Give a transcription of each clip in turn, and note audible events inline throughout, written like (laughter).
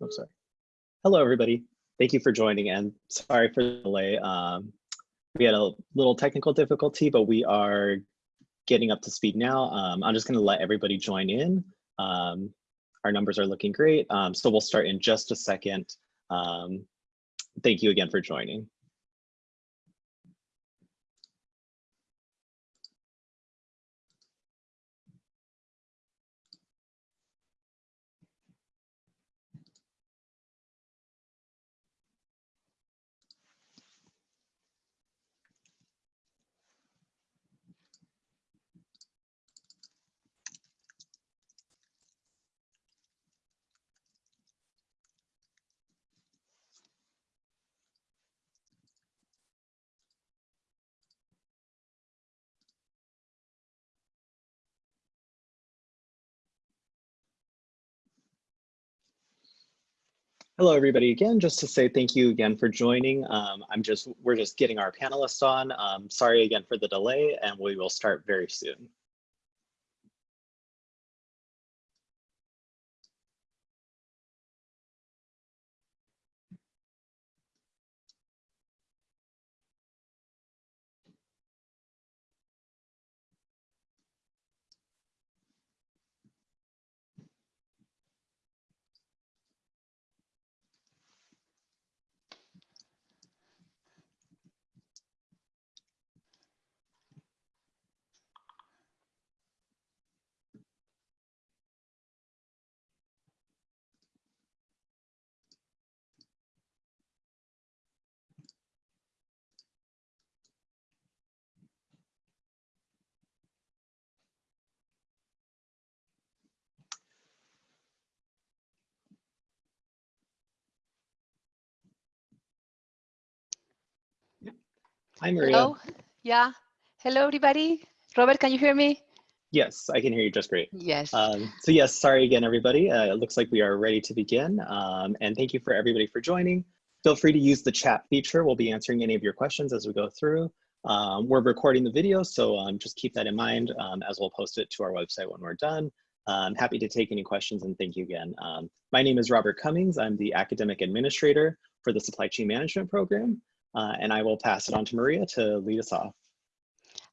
I'm sorry. Hello, everybody. Thank you for joining and sorry for the delay. Um, we had a little technical difficulty, but we are getting up to speed now. Um, I'm just gonna let everybody join in. Um, our numbers are looking great. Um, so we'll start in just a second. Um, thank you again for joining. Hello, everybody. Again, just to say thank you again for joining. Um, I'm just, we're just getting our panelists on. Um, sorry again for the delay, and we will start very soon. Hi, Maria. Hello. Yeah. Hello, everybody. Robert, can you hear me? Yes, I can hear you just great. Yes. Um, so yes, sorry again, everybody. Uh, it looks like we are ready to begin. Um, and thank you for everybody for joining. Feel free to use the chat feature. We'll be answering any of your questions as we go through. Um, we're recording the video, so um, just keep that in mind um, as we'll post it to our website when we're done. I'm happy to take any questions and thank you again. Um, my name is Robert Cummings. I'm the academic administrator for the supply chain management program. Uh, and I will pass it on to Maria to lead us off.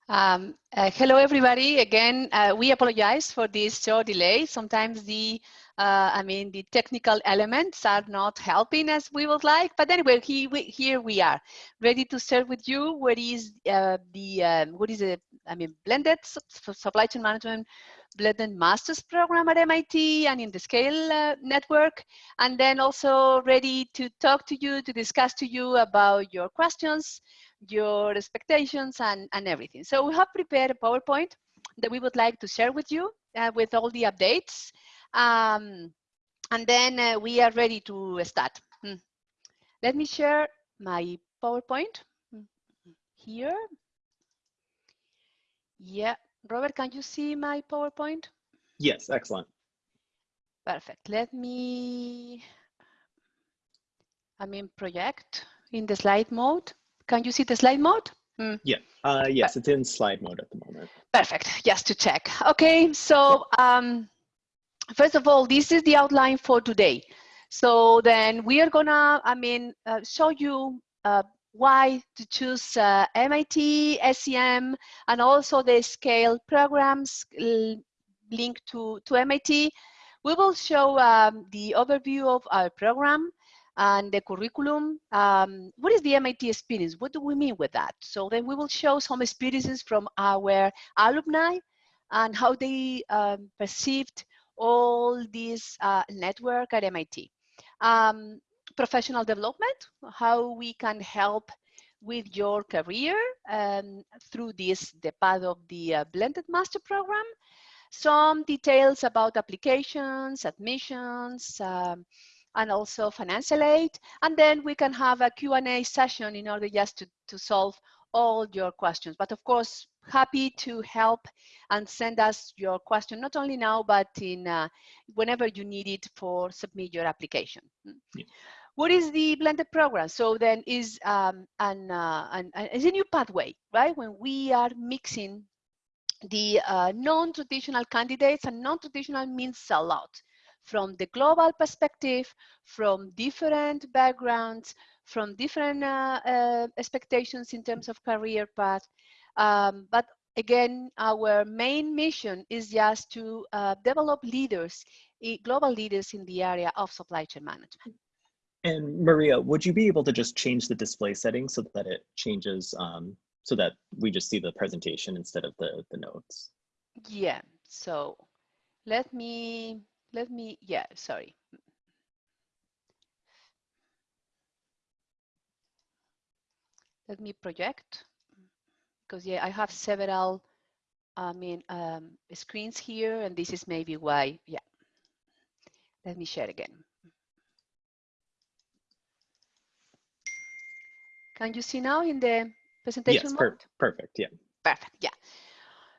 Um, uh, hello, everybody. Again, uh, we apologize for this short delay. Sometimes the, uh, I mean, the technical elements are not helping as we would like. But anyway, he, we, here we are, ready to share with you what is uh, the, um, what is the, I mean, blended supply chain management blended master's program at MIT and in the Scale uh, network. And then also ready to talk to you, to discuss to you about your questions, your expectations and, and everything. So we have prepared a PowerPoint that we would like to share with you uh, with all the updates. Um, and then uh, we are ready to start. Hmm. Let me share my PowerPoint hmm. here. Yeah, Robert, can you see my PowerPoint? Yes, excellent. Perfect. Let me, I mean, project in the slide mode. Can you see the slide mode? Mm. Yeah, uh, yes, it's in slide mode at the moment. Perfect, just to check. Okay, so um, first of all, this is the outline for today. So then we are gonna, I mean, uh, show you uh, why to choose uh, MIT, SCM, and also the scale programs linked to, to MIT. We will show um, the overview of our program and the curriculum. Um, what is the MIT experience? What do we mean with that? So then we will show some experiences from our alumni and how they um, perceived all this uh, network at MIT. Um, professional development, how we can help with your career um, through this, the path of the uh, blended master program. Some details about applications, admissions, um, and also financial aid. And then we can have a Q&A session in order just to, to solve all your questions. But of course, happy to help and send us your question, not only now, but in uh, whenever you need it for submit your application. Yeah. What is the blended program? So then is um, an, uh, an, an, is a new pathway, right? When we are mixing the uh, non-traditional candidates and non-traditional means a lot. from the global perspective, from different backgrounds, from different uh, uh, expectations in terms of career path. Um, but again, our main mission is just to uh, develop leaders, global leaders in the area of supply chain management. And Maria, would you be able to just change the display settings so that it changes, um, so that we just see the presentation instead of the, the notes? Yeah, so let me, let me, yeah, sorry. Let me project because yeah, I have several, I mean, um, screens here, and this is maybe why, yeah. Let me share again. Can you see now in the presentation yes, mode? Per perfect, yeah. Perfect, yeah.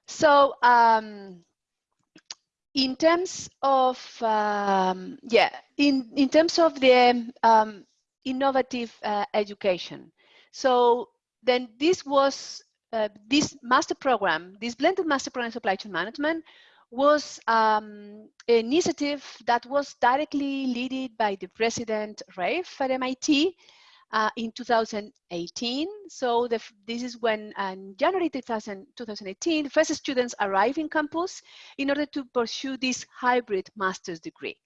So um, in terms of, um, yeah, in, in terms of the um, innovative uh, education, so then this was uh, this master program, this blended master program in supply chain management was um, an initiative that was directly led by the president Reif at MIT uh, in 2018. So the, this is when in January 2000, 2018, the first students arrive in campus in order to pursue this hybrid master's degree.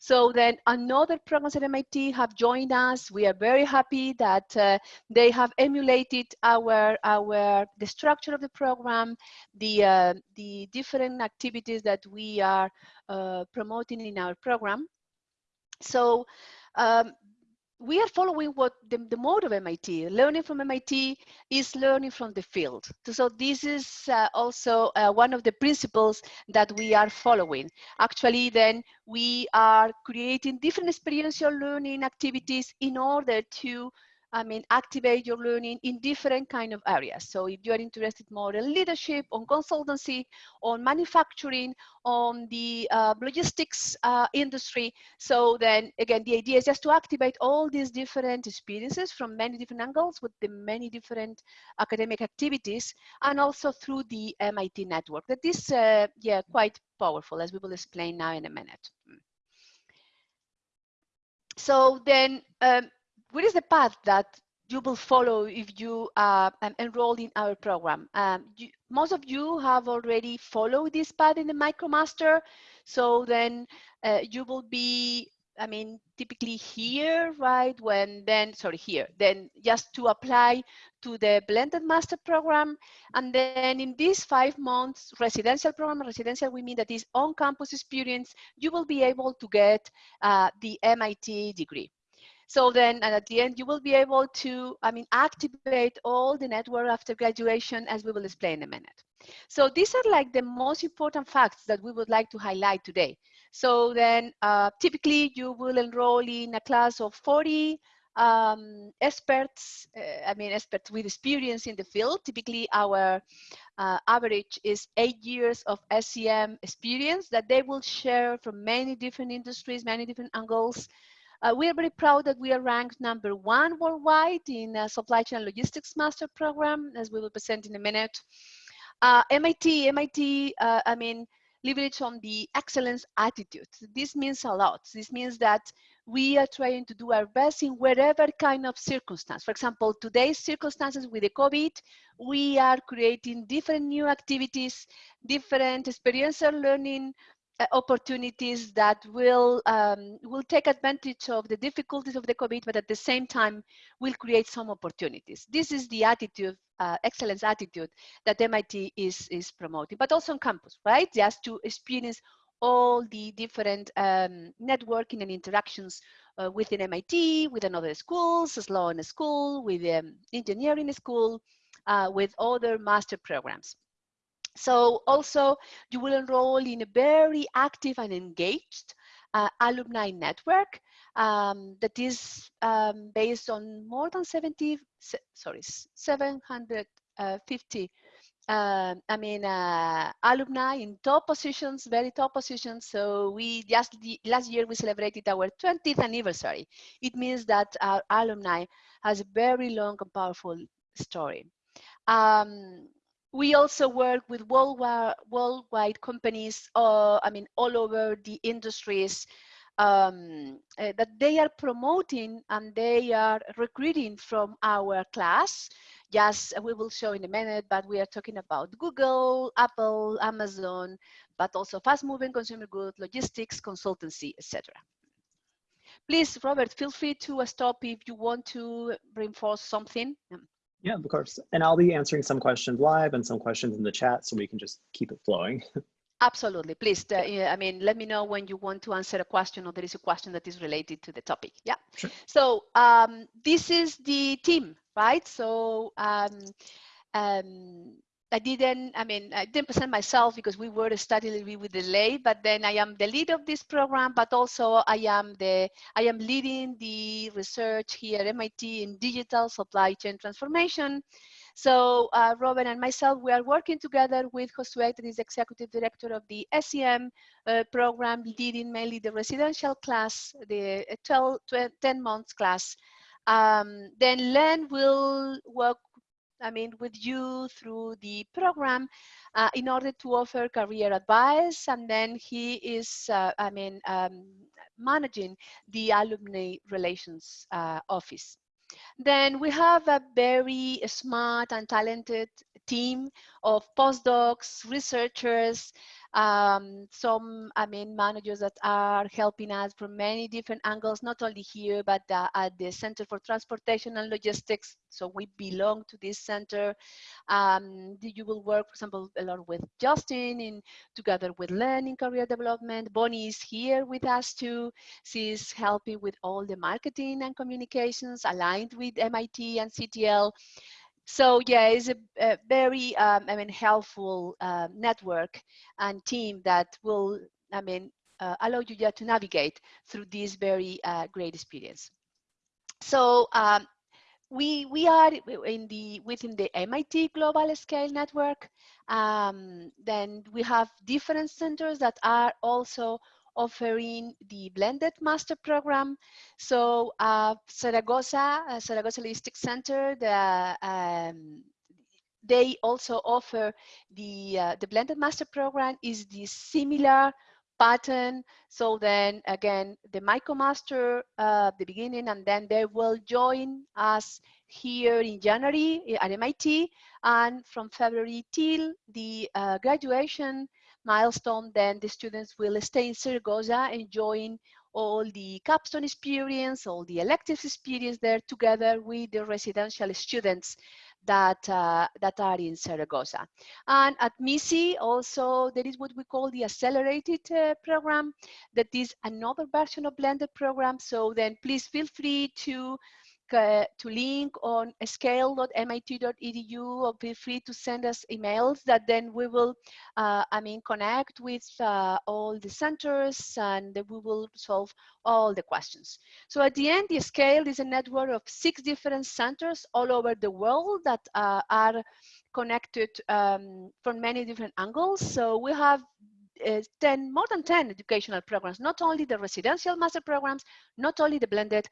So then another programs at MIT have joined us. We are very happy that uh, they have emulated our, our, the structure of the program, the, uh, the different activities that we are uh, promoting in our program. So um, we are following what the, the mode of MIT. Learning from MIT is learning from the field. So this is uh, also uh, one of the principles that we are following. Actually, then we are creating different experiential learning activities in order to I mean, activate your learning in different kind of areas. So if you are interested more in leadership, on consultancy, on manufacturing, on the uh, logistics uh, industry, so then again, the idea is just to activate all these different experiences from many different angles with the many different academic activities and also through the MIT network. That is, uh, yeah, quite powerful as we will explain now in a minute. So then um, what is the path that you will follow if you uh, enroll in our program? Um, you, most of you have already followed this path in the MicroMaster, so then uh, you will be, I mean, typically here, right? When then, sorry, here, then just to apply to the blended master program. And then in these five months residential program, residential, we mean that is on-campus experience, you will be able to get uh, the MIT degree. So then and at the end, you will be able to, I mean, activate all the network after graduation, as we will explain in a minute. So these are like the most important facts that we would like to highlight today. So then uh, typically you will enroll in a class of 40 um, experts, uh, I mean, experts with experience in the field. Typically our uh, average is eight years of SCM experience that they will share from many different industries, many different angles, uh, we are very proud that we are ranked number one worldwide in uh, supply chain logistics master program, as we will present in a minute. Uh, MIT, MIT, uh, I mean, leverage on the excellence attitude. This means a lot. This means that we are trying to do our best in whatever kind of circumstance. For example, today's circumstances with the COVID, we are creating different new activities, different experiential learning opportunities that will um, will take advantage of the difficulties of the COVID, but at the same time will create some opportunities. This is the attitude, uh, excellence attitude that MIT is is promoting, but also on campus, right? Just to experience all the different um, networking and interactions uh, within MIT, with another schools, Sloan School, with um, engineering school, uh, with other master programs. So also you will enroll in a very active and engaged uh, alumni network um, that is um, based on more than 70, sorry, 750 uh, I mean, uh, alumni in top positions, very top positions. So we just last year we celebrated our 20th anniversary. It means that our alumni has a very long and powerful story. Um, we also work with worldwide, worldwide companies, uh, I mean, all over the industries um, uh, that they are promoting and they are recruiting from our class. Yes, we will show in a minute, but we are talking about Google, Apple, Amazon, but also fast-moving consumer goods, logistics, consultancy, etc. Please, Robert, feel free to stop if you want to reinforce something. Yeah, of course. And I'll be answering some questions live and some questions in the chat so we can just keep it flowing. (laughs) Absolutely. Please, uh, I mean, let me know when you want to answer a question or there is a question that is related to the topic. Yeah. Sure. So um, this is the team, right? So um, um, I didn't, I mean, I didn't present myself because we were studying a little bit with delay, but then I am the lead of this program, but also I am the, I am leading the research here at MIT in digital supply chain transformation. So uh, Robin and myself, we are working together with Josue, that is executive director of the SCM uh, program, leading mainly the residential class, the 12, 12 10 months class. Um, then Len will work I mean, with you through the program uh, in order to offer career advice. And then he is, uh, I mean, um, managing the alumni relations uh, office. Then we have a very smart and talented team of postdocs, researchers, um, some, I mean, managers that are helping us from many different angles, not only here, but uh, at the Center for Transportation and Logistics. So we belong to this center. Um, you will work, for example, a lot with Justin in together with learning career development. Bonnie is here with us too. She's helping with all the marketing and communications aligned with MIT and CTL. So yeah, it's a, a very, um, I mean, helpful uh, network and team that will, I mean, uh, allow you yeah, to navigate through this very uh, great experience. So um, we we are in the within the MIT Global Scale Network. Um, then we have different centers that are also offering the blended master program. So uh, Zaragoza, uh, Center, the, um, they also offer the, uh, the blended master program is the similar pattern. So then again, the MicroMaster uh, the beginning, and then they will join us here in January at MIT, and from February till the uh, graduation, milestone, then the students will stay in Zaragoza enjoying all the capstone experience, all the electives experience there together with the residential students that, uh, that are in Zaragoza. And at MISI also, there is what we call the accelerated uh, program that is another version of blended program. So then please feel free to uh, to link on scale.mit.edu or feel free to send us emails that then we will, uh, I mean, connect with uh, all the centers and we will solve all the questions. So at the end, the scale is a network of six different centers all over the world that uh, are connected um, from many different angles. So we have uh, 10, more than 10 educational programs, not only the residential master programs, not only the blended,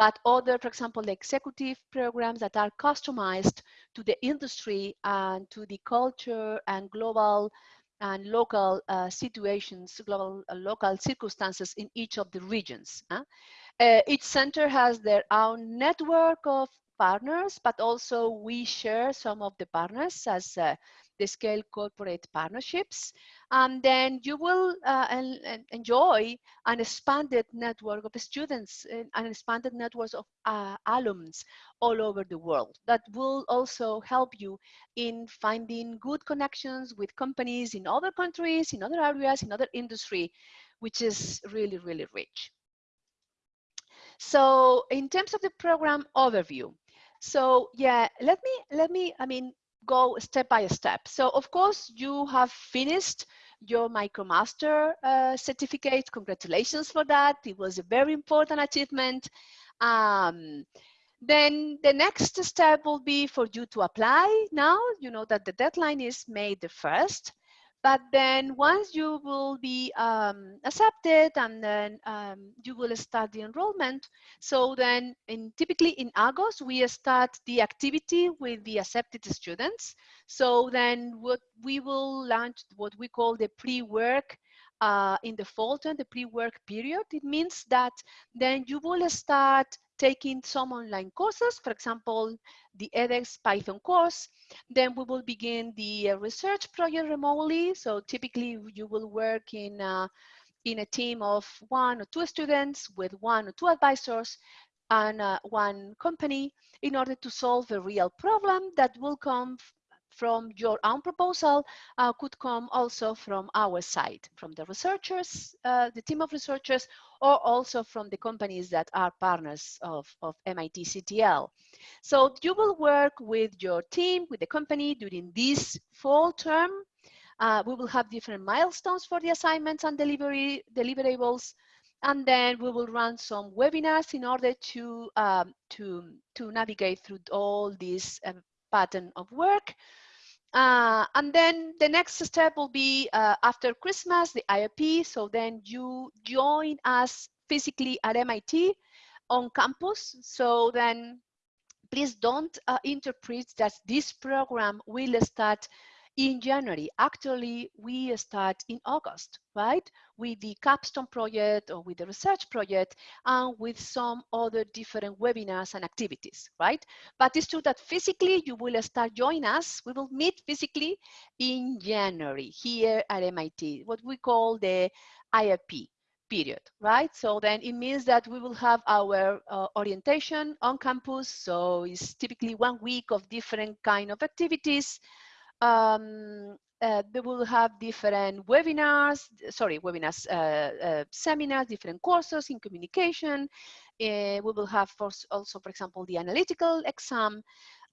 but other, for example, the executive programs that are customized to the industry and to the culture and global and local uh, situations, global uh, local circumstances in each of the regions. Uh, each center has their own network of partners, but also we share some of the partners as the scale corporate partnerships. And then you will uh, enjoy an expanded network of students uh, and expanded networks of uh, alums all over the world that will also help you in finding good connections with companies in other countries, in other areas, in other industry, which is really, really rich. So in terms of the program overview, so yeah, let me, let me, I mean, go step by step. So of course you have finished your MicroMaster uh, certificate. Congratulations for that. It was a very important achievement. Um, then the next step will be for you to apply now. You know that the deadline is May the 1st but then once you will be um, accepted and then um, you will start the enrollment. So then in typically in August, we start the activity with the accepted students. So then what we will launch what we call the pre-work uh, in the fall term, the pre-work period. It means that then you will start taking some online courses, for example, the edX Python course. Then we will begin the uh, research project remotely. So typically you will work in, uh, in a team of one or two students with one or two advisors and uh, one company in order to solve a real problem that will come from your own proposal uh, could come also from our side, from the researchers, uh, the team of researchers, or also from the companies that are partners of, of MIT CTL. So you will work with your team, with the company during this fall term. Uh, we will have different milestones for the assignments and delivery deliverables. And then we will run some webinars in order to, um, to, to navigate through all this uh, pattern of work. Uh, and then the next step will be uh, after Christmas, the IAP. So then you join us physically at MIT on campus. So then please don't uh, interpret that this program will start in January. Actually, we start in August, right? With the capstone project or with the research project and with some other different webinars and activities, right? But it's true that physically you will start join us. We will meet physically in January here at MIT, what we call the IAP period, right? So then it means that we will have our uh, orientation on campus. So it's typically one week of different kind of activities um, uh, they will have different webinars, sorry, webinars, uh, uh, seminars, different courses in communication. Uh, we will have for, also, for example, the analytical exam.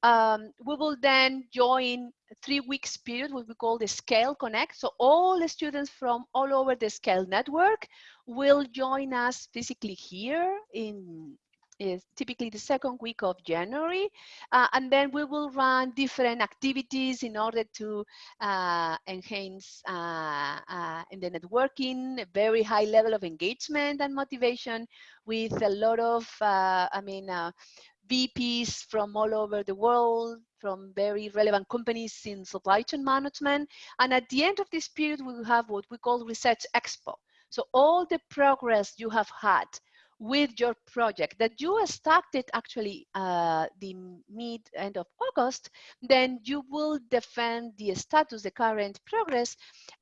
Um, we will then join three weeks period, what we call the Scale Connect. So all the students from all over the Scale network will join us physically here in is typically the second week of January. Uh, and then we will run different activities in order to uh, enhance uh, uh, in the networking, a very high level of engagement and motivation with a lot of, uh, I mean, VPs from all over the world, from very relevant companies in supply chain management. And at the end of this period, we will have what we call Research Expo. So all the progress you have had with your project that you started actually uh, the mid end of August, then you will defend the status, the current progress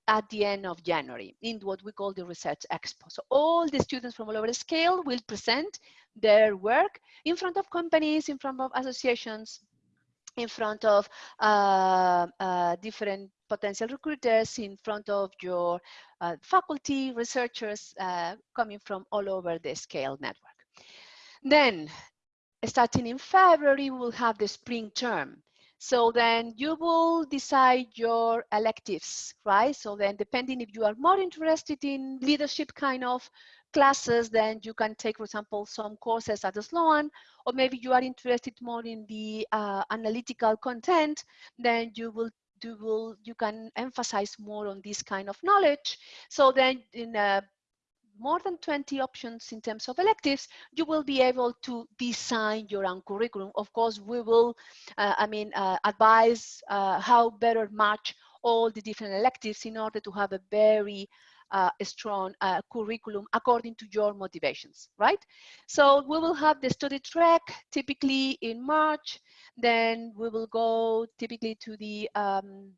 at the end of January in what we call the Research Expo. So all the students from all over the scale will present their work in front of companies, in front of associations, in front of uh, uh, different potential recruiters, in front of your uh, faculty, researchers uh, coming from all over the scale network. Then, starting in February, we'll have the spring term. So then you will decide your electives, right? So then depending if you are more interested in leadership kind of classes, then you can take, for example, some courses at the Sloan, or maybe you are interested more in the uh, analytical content, then you will you will you can emphasize more on this kind of knowledge. So then in uh, more than 20 options in terms of electives, you will be able to design your own curriculum. Of course, we will, uh, I mean, uh, advise uh, how better match all the different electives in order to have a very uh, a strong uh, curriculum according to your motivations, right? So we will have the study track typically in March, then we will go typically to the um,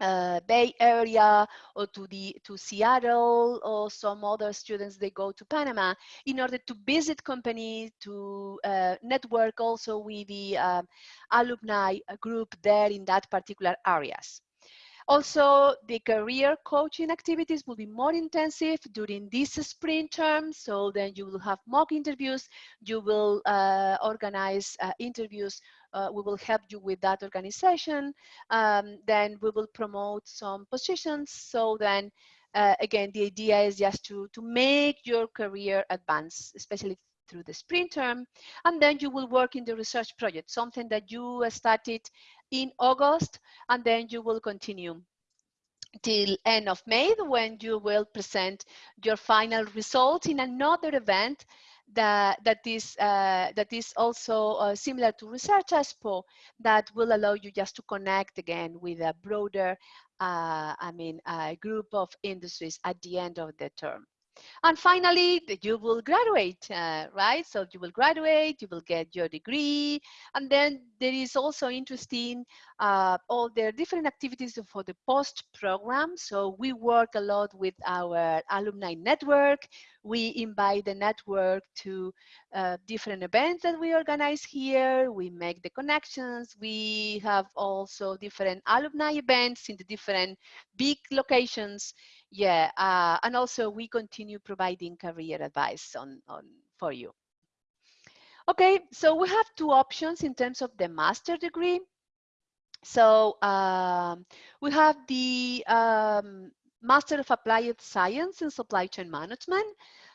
uh, Bay Area or to the to Seattle or some other students they go to Panama in order to visit companies to uh, network also with the uh, alumni group there in that particular areas. Also, the career coaching activities will be more intensive during this spring term. So then you will have mock interviews. You will uh, organize uh, interviews. Uh, we will help you with that organization. Um, then we will promote some positions. So then uh, again, the idea is just to, to make your career advance, especially through the spring term. And then you will work in the research project, something that you started in August, and then you will continue till end of May when you will present your final results in another event that that is uh, that is also uh, similar to Research Expo that will allow you just to connect again with a broader, uh, I mean, a group of industries at the end of the term. And finally, you will graduate, uh, right? So you will graduate, you will get your degree. And then there is also interesting uh, all the different activities for the post program. So we work a lot with our alumni network. We invite the network to uh, different events that we organize here. We make the connections. We have also different alumni events in the different big locations yeah uh, and also we continue providing career advice on on for you. Okay so we have two options in terms of the master degree. So um, we have the um, master of applied science in supply chain management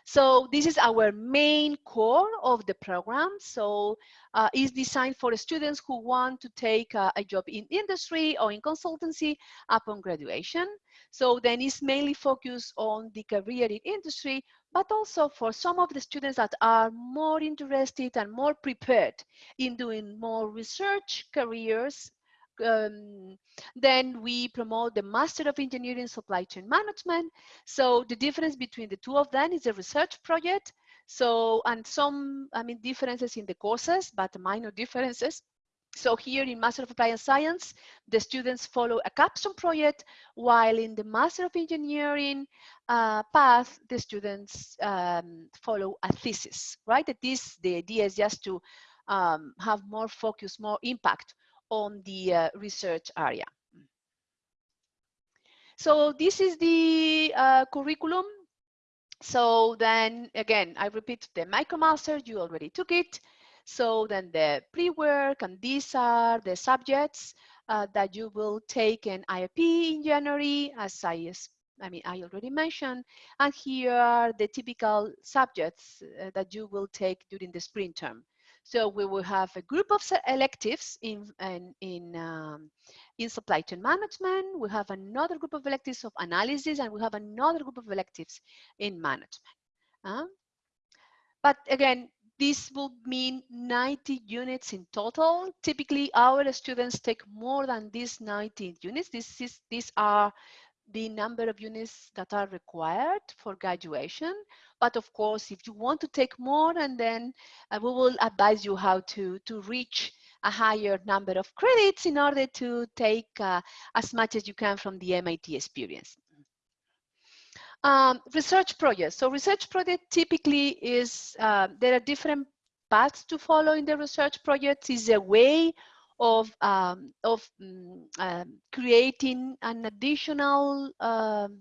so this is our main core of the program. So uh, it's designed for students who want to take a, a job in industry or in consultancy upon graduation. So then it's mainly focused on the career in industry, but also for some of the students that are more interested and more prepared in doing more research careers um, then we promote the Master of Engineering Supply Chain Management. So the difference between the two of them is a research project. So, and some, I mean, differences in the courses, but minor differences. So here in Master of Applied Science, the students follow a capstone project, while in the Master of Engineering uh, path, the students um, follow a thesis, right? That is, the idea is just to um, have more focus, more impact on the uh, research area. So this is the uh, curriculum. So then again, I repeat the MicroMaster, you already took it. So then the pre-work and these are the subjects uh, that you will take in IAP in January, as I, I mean, I already mentioned. And here are the typical subjects uh, that you will take during the spring term. So we will have a group of electives in, in, in, um, in supply chain management. We have another group of electives of analysis, and we have another group of electives in management. Uh, but again, this will mean 90 units in total. Typically, our students take more than these 90 units. This is, these are the number of units that are required for graduation. But of course, if you want to take more, and then uh, we will advise you how to, to reach a higher number of credits in order to take uh, as much as you can from the MIT experience. Um, research projects. So research project typically is, uh, there are different paths to follow in the research projects is a way of, um, of um, creating an additional um,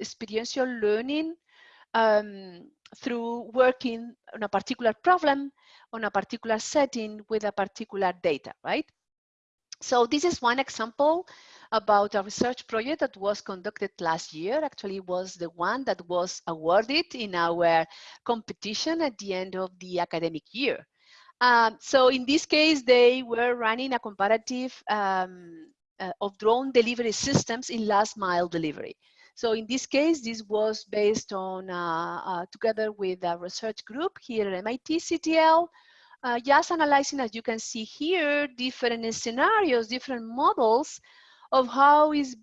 experiential learning um, through working on a particular problem, on a particular setting with a particular data, right? So this is one example about a research project that was conducted last year. Actually was the one that was awarded in our competition at the end of the academic year. Um, so in this case, they were running a comparative um, uh, of drone delivery systems in last mile delivery. So in this case, this was based on, uh, uh, together with a research group here at MIT CTL, uh, just analyzing, as you can see here, different scenarios, different models of how is,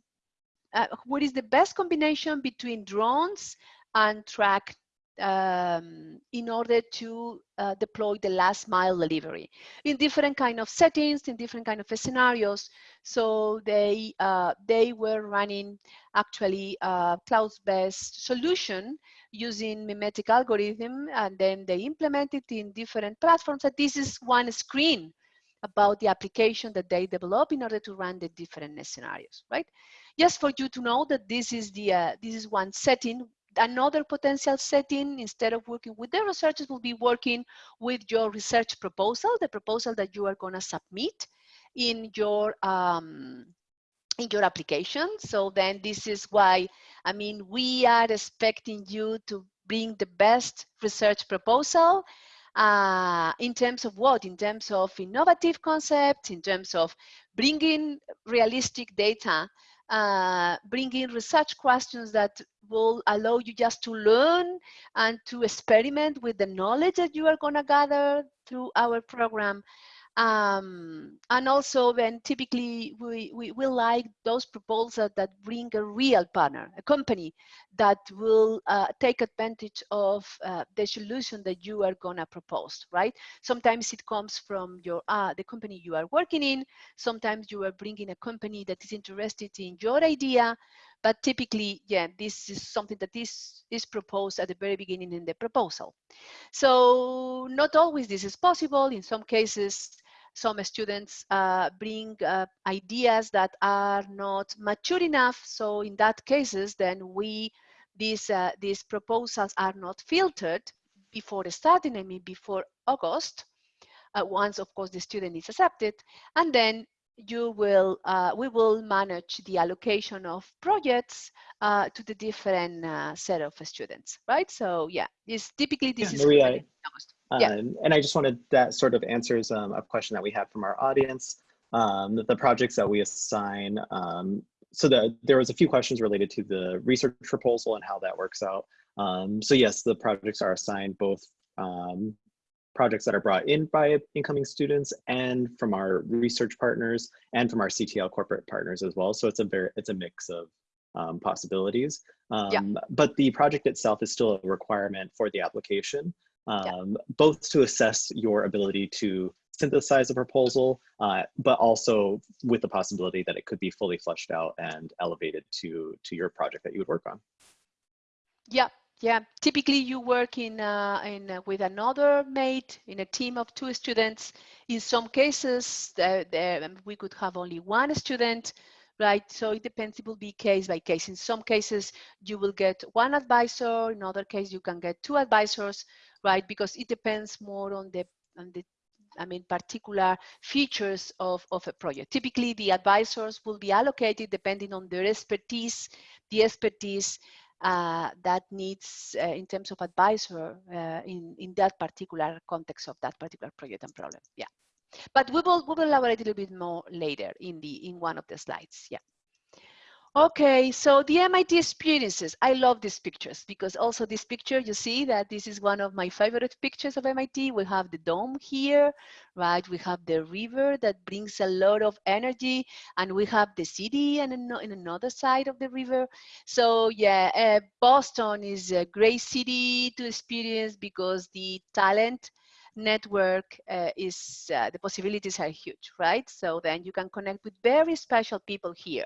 uh, what is the best combination between drones and track um, in order to uh, deploy the last mile delivery in different kind of settings, in different kind of scenarios. So they uh, they were running actually a cloud-based solution using memetic algorithm, and then they implemented in different platforms. And this is one screen about the application that they develop in order to run the different scenarios, right? Just for you to know that this is the uh, this is one setting another potential setting, instead of working with the researchers, will be working with your research proposal, the proposal that you are going to submit in your um, in your application. So then this is why, I mean, we are expecting you to bring the best research proposal uh, in terms of what? In terms of innovative concepts, in terms of bringing realistic data uh, bringing research questions that will allow you just to learn and to experiment with the knowledge that you are going to gather through our program um, and also then typically we, we will like those proposals that bring a real partner, a company that will uh, take advantage of uh, the solution that you are gonna propose, right? Sometimes it comes from your uh, the company you are working in. Sometimes you are bringing a company that is interested in your idea, but typically, yeah, this is something that is, is proposed at the very beginning in the proposal. So not always this is possible. In some cases, some students uh, bring uh, ideas that are not mature enough. So in that cases, then we, these, uh, these proposals are not filtered before starting, I mean, before August, uh, once of course the student is accepted, and then you will, uh, we will manage the allocation of projects uh, to the different set of students, right? So yeah, this typically this yeah, is Maria, August. Yeah. Um, and I just wanted that sort of answers um, a question that we had from our audience. Um, the projects that we assign, um, so the, there was a few questions related to the research proposal and how that works out. Um, so yes, the projects are assigned both um, projects that are brought in by incoming students and from our research partners and from our CTL corporate partners as well. So it's a very, it's a mix of um, possibilities. Um, yeah. But the project itself is still a requirement for the application um, yeah. both to assess your ability to synthesize a proposal, uh, but also with the possibility that it could be fully fleshed out and elevated to, to your project that you would work on. Yeah, yeah. Typically you work in, uh, in uh, with another mate in a team of two students. In some cases, um, we could have only one student, right? So it depends, it will be case by case. In some cases, you will get one advisor. In other case, you can get two advisors right? Because it depends more on the, on the I mean, particular features of, of a project. Typically, the advisors will be allocated depending on their expertise, the expertise uh, that needs uh, in terms of advisor uh, in, in that particular context of that particular project and problem. Yeah. But we will, we will elaborate a little bit more later in the in one of the slides. Yeah. Okay, so the MIT experiences. I love these pictures because also this picture, you see that this is one of my favorite pictures of MIT. We have the dome here, right? We have the river that brings a lot of energy and we have the city and in another side of the river. So yeah, uh, Boston is a great city to experience because the talent network uh, is uh, the possibilities are huge right? So then you can connect with very special people here.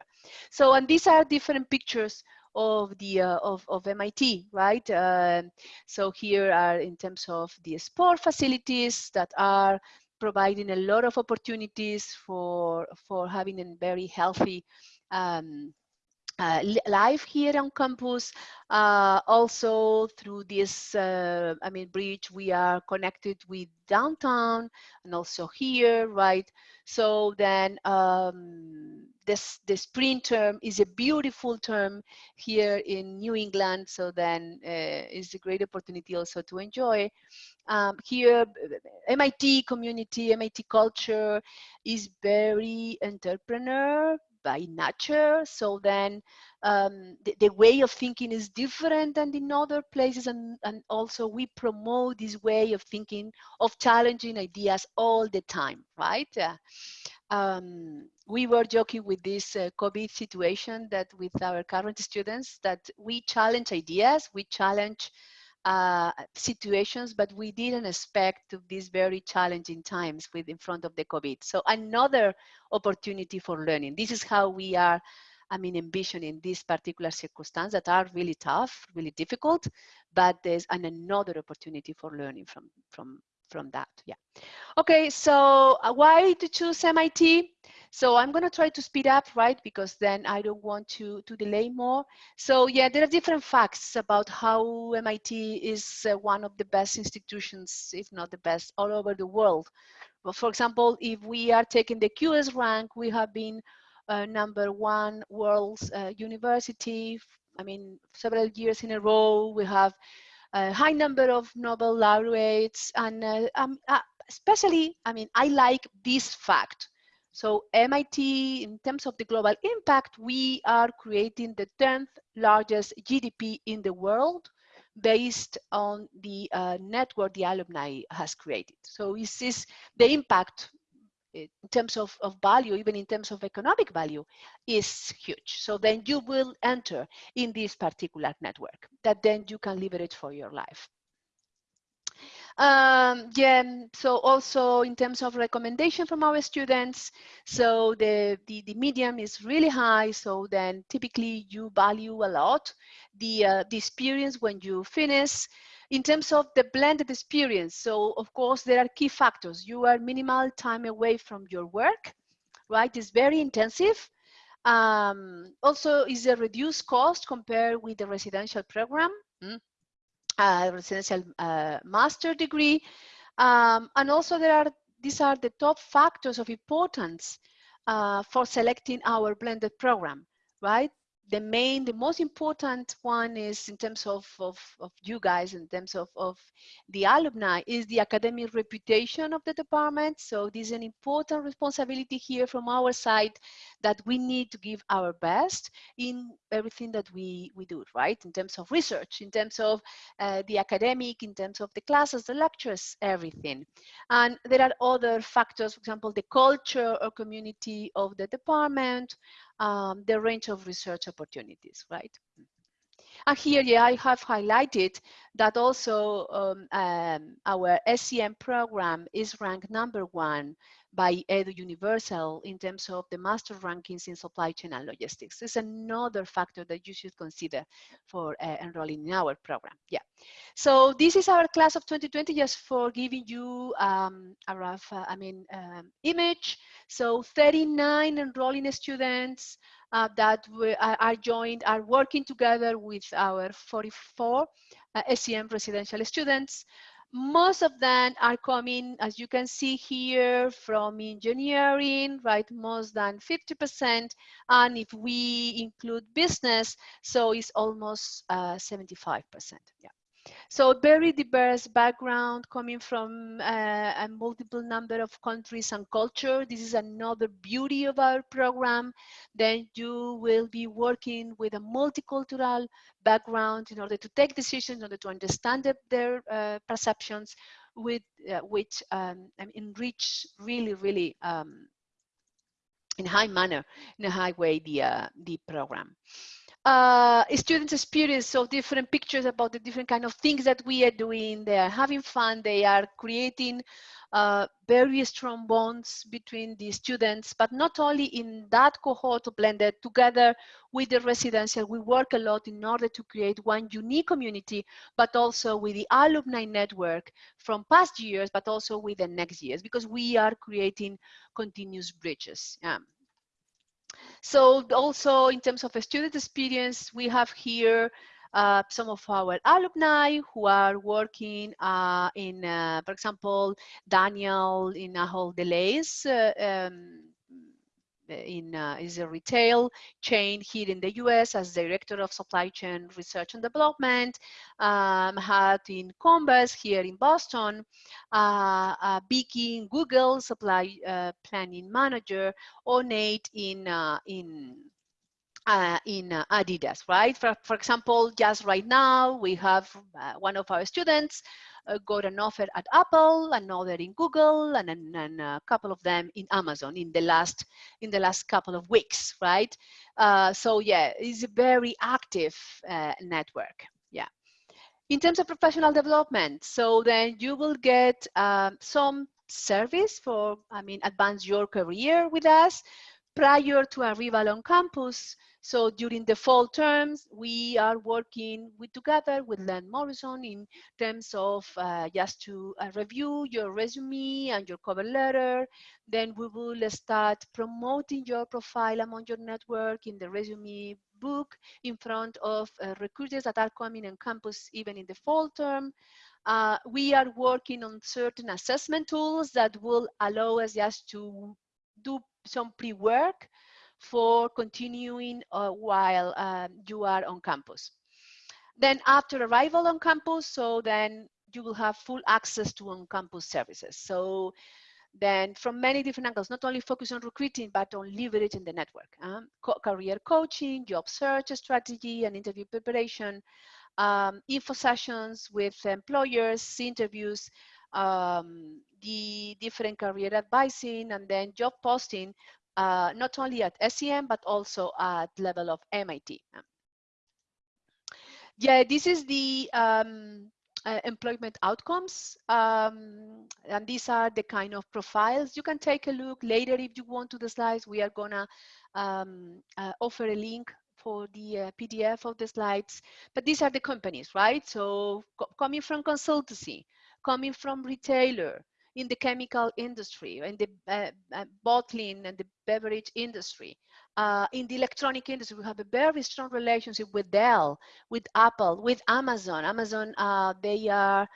So and these are different pictures of the uh, of, of MIT right? Um, so here are in terms of the sport facilities that are providing a lot of opportunities for for having a very healthy um, uh, live here on campus. Uh, also through this, uh, I mean, bridge, we are connected with downtown and also here, right? So then um, this, the spring term is a beautiful term here in New England. So then uh, it's a great opportunity also to enjoy. Um, here, MIT community, MIT culture is very entrepreneur by nature. So then um, the, the, way of thinking is different than in other places. And, and also we promote this way of thinking, of challenging ideas all the time, right? Uh, um, we were joking with this uh, COVID situation that with our current students that we challenge ideas, we challenge uh, situations, but we didn't expect these very challenging times with in front of the COVID. So another opportunity for learning. This is how we are, I mean, envisioning these particular circumstances that are really tough, really difficult, but there's an another opportunity for learning from, from, from that, yeah. Okay, so uh, why to choose MIT? So I'm going to try to speed up, right? Because then I don't want to, to delay more. So yeah, there are different facts about how MIT is uh, one of the best institutions, if not the best, all over the world. For example, if we are taking the QS rank, we have been uh, number one world uh, university. I mean, several years in a row, we have a high number of Nobel laureates and uh, um, uh, especially, I mean, I like this fact So MIT, in terms of the global impact, we are creating the 10th largest GDP in the world based on the uh, network the alumni has created. So this is the impact in terms of, of value, even in terms of economic value, is huge. So then you will enter in this particular network that then you can leverage for your life. Um, yeah, so also in terms of recommendation from our students, so the, the, the medium is really high, so then typically you value a lot the, uh, the experience when you finish. In terms of the blended experience, so of course there are key factors. You are minimal time away from your work, right? It's very intensive. Um, also is a reduced cost compared with the residential program. Mm uh, residential uh, master degree. Um, and also there are, these are the top factors of importance uh, for selecting our blended program, right? The main, the most important one is in terms of, of, of you guys, in terms of, of the alumni, is the academic reputation of the department. So this is an important responsibility here from our side that we need to give our best in everything that we, we do, right? In terms of research, in terms of uh, the academic, in terms of the classes, the lectures, everything. And there are other factors, for example, the culture or community of the department, um, the range of research opportunities, right? And here, yeah, I have highlighted that also um, um, our SCM program is ranked number one by Eduniversal in terms of the master rankings in supply chain and logistics. It's another factor that you should consider for uh, enrolling in our program. Yeah. So this is our class of 2020, just for giving you um, a rough, uh, I mean, um, image. So 39 enrolling students uh, that are joined, are working together with our 44 uh, SCM residential students. Most of them are coming, as you can see here, from engineering, right? Most than 50%. And if we include business, so it's almost 75%. Uh, yeah. So very diverse background coming from uh, a multiple number of countries and culture. This is another beauty of our program. Then you will be working with a multicultural background in order to take decisions, in order to understand their uh, perceptions, with uh, which um, enrich really, really um, in high manner, in a high way, the, uh, the program uh, students experience so different pictures about the different kind of things that we are doing. They are having fun. They are creating uh, very strong bonds between the students, but not only in that cohort blended together with the residential, we work a lot in order to create one unique community, but also with the alumni network from past years, but also with the next years, because we are creating continuous bridges. Yeah. So also in terms of student experience, we have here uh, some of our alumni who are working uh, in, uh, for example, Daniel in Ahold Delhaize, uh, um, in uh, is a retail chain here in the US as director of supply chain research and development. Um, had in Converse here in Boston, uh, uh, Vicky in Google supply uh, planning manager, or Nate in in uh, in uh, Adidas, right? For, for example, just right now, we have uh, one of our students got an offer at Apple, another in Google, and, and, and, a couple of them in Amazon in the last in the last couple of weeks, right? Uh, so yeah, it's a very active uh, network. Yeah. In terms of professional development, so then you will get um, some service for, I mean, advance your career with us prior to arrival on campus. So during the fall terms, we are working with together with Len Morrison in terms of uh, just to uh, review your resume and your cover letter. Then we will start promoting your profile among your network in the resume book in front of uh, recruiters that are coming on campus even in the fall term. Uh, we are working on certain assessment tools that will allow us just to do some pre-work for continuing uh, while um, you are on campus. Then after arrival on campus, so then you will have full access to on-campus services. So then from many different angles, not only focus on recruiting, but on leveraging the network. Um, co career coaching, job search strategy and interview preparation, um, info sessions with employers, interviews, um, the different career advising, and then job posting, uh, not only at SCM, but also at level of MIT. Yeah, this is the um, uh, employment outcomes. Um, and these are the kind of profiles. You can take a look later if you want to the slides. We are gonna um, uh, offer a link for the uh, PDF of the slides. But these are the companies, right? So co coming from consultancy, coming from retailer, in the chemical industry, in the uh, uh, bottling and the beverage industry. Uh, in the electronic industry, we have a very strong relationship with Dell, with Apple, with Amazon. Amazon, uh, they are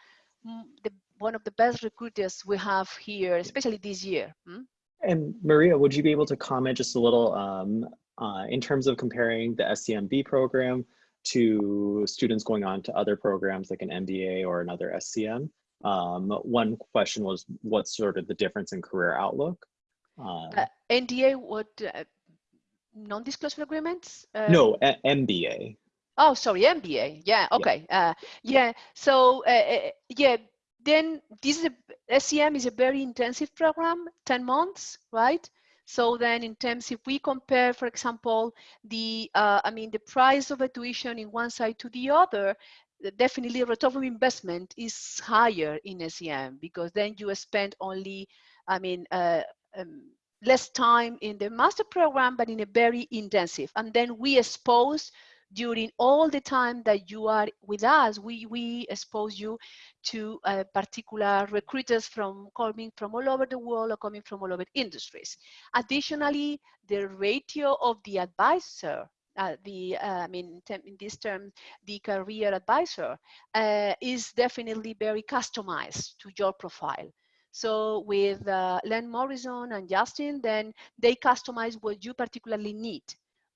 the, one of the best recruiters we have here, especially this year. Hmm? And Maria, would you be able to comment just a little um, uh, in terms of comparing the SCMB program to students going on to other programs like an MBA or another SCM? Um, one question was what's sort of the difference in career outlook? Uh, uh, NDA, what uh, non-disclosure agreements? Uh, no, MBA. Oh, sorry, MBA. Yeah, okay. Yeah, uh, yeah. so uh, yeah, then this is a, SCM is a very intensive program, 10 months, right? So then in terms, if we compare, for example, the, I mean, the price of a tuition in one side to the other, definitely return of investment is higher in SCM because then you spend only, I mean, uh, um, less time in the master program, but in a very intensive. And then we expose during all the time that you are with us, we, we expose you to uh, particular recruiters from coming from all over the world or coming from all over industries. Additionally, the ratio of the advisor uh, the uh, I mean in this term the career advisor uh, is definitely very customized to your profile. So with uh, Len Morrison and Justin, then they customize what you particularly need,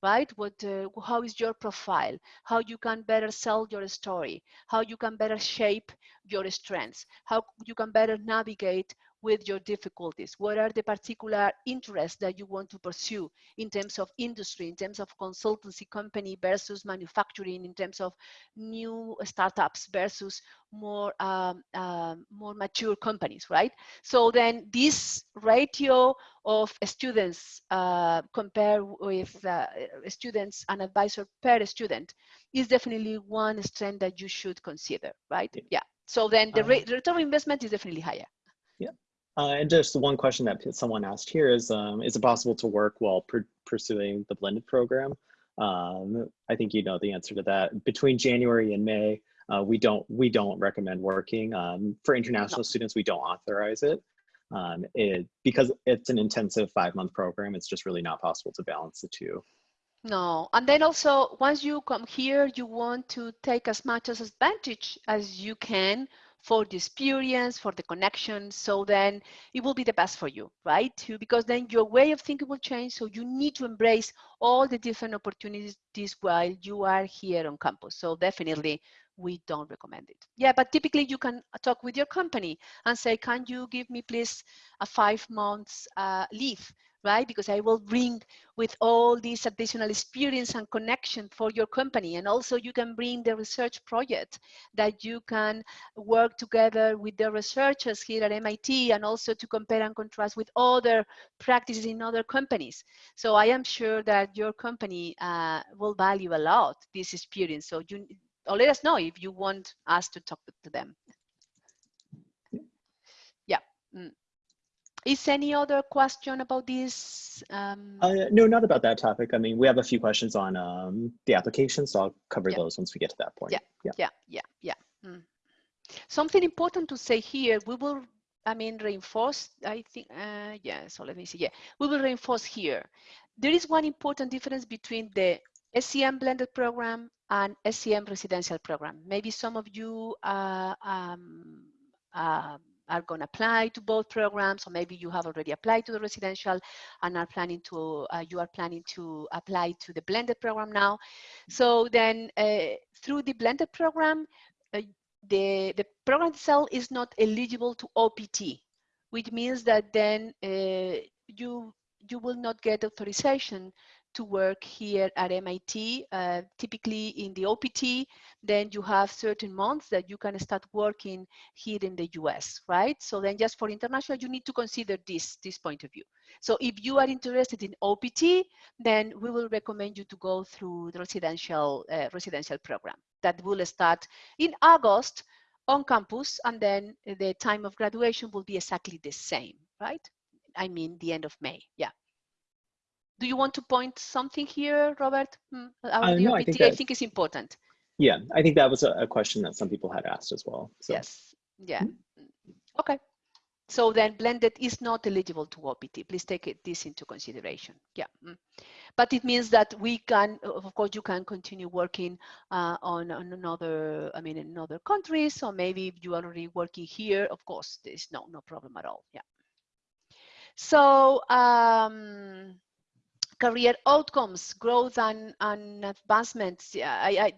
right? What, uh, how is your profile? How you can better sell your story? How you can better shape your strengths? How you can better navigate with your difficulties? What are the particular interests that you want to pursue in terms of industry, in terms of consultancy company versus manufacturing, in terms of new startups versus more um, uh, more mature companies, right? So then this ratio of students uh, compared with uh, students and advisor per student is definitely one strength that you should consider, right? Yeah. yeah. So then the, um, return of investment is definitely higher. Uh, and just one question that someone asked here is, um, is it possible to work while pursuing the blended program? Um, I think you know the answer to that. Between January and May, uh, we don't we don't recommend working. Um, for international no. students, we don't authorize it. Um, it because it's an intensive five month program. It's just really not possible to balance the two. No, and then also once you come here, you want to take as much as advantage as you can for the experience, for the connection. So then it will be the best for you, right? Because then your way of thinking will change. So you need to embrace all the different opportunities while you are here on campus. So definitely we don't recommend it. Yeah, but typically you can talk with your company and say, can you give me please a five months uh, leave right? Because I will bring with all this additional experience and connection for your company. And also you can bring the research project that you can work together with the researchers here at MIT and also to compare and contrast with other practices in other companies. So I am sure that your company uh, will value a lot this experience. So you, or let us know if you want us to talk to them. Yeah. Mm. Is any other question about this? Um, uh, no, not about that topic. I mean, we have a few questions on um, the application, so I'll cover yeah. those once we get to that point. Yeah, yeah, yeah, yeah. yeah. Mm. Something important to say here, we will, I mean, reinforce, I think, uh, yeah, so let me see, yeah. We will reinforce here. There is one important difference between the SCM blended program and SCM residential program. Maybe some of you uh, um, uh, are going to apply to both programs, or maybe you have already applied to the residential and are planning to, uh, you are planning to apply to the blended program now. So then uh, through the blended program, uh, the, the program itself is not eligible to OPT, which means that then uh, you you will not get authorization to work here at MIT, uh, typically in the OPT, then you have certain months that you can start working here in the US, right? So then just for international, you need to consider this, this point of view. So if you are interested in OPT, then we will recommend you to go through the residential, uh, residential program that will start in August on campus, and then the time of graduation will be exactly the same, right? I mean, the end of May, yeah do you want to point something here, Robert? Mm, uh, no, I think, that, I think it's important. Yeah, I think that was a, a, question that some people had asked as well. So. Yes, yeah. Mm -hmm. Okay. So then blended is not eligible to OPT. Please take it, this into consideration. Yeah. Mm. But it means that we can, of course, you can continue working uh, on, on another, I mean, in other countries. So maybe if you are already working here, of course, there's no, no problem at all. Yeah. So, um, career outcomes, growth and, and advancements. I, I,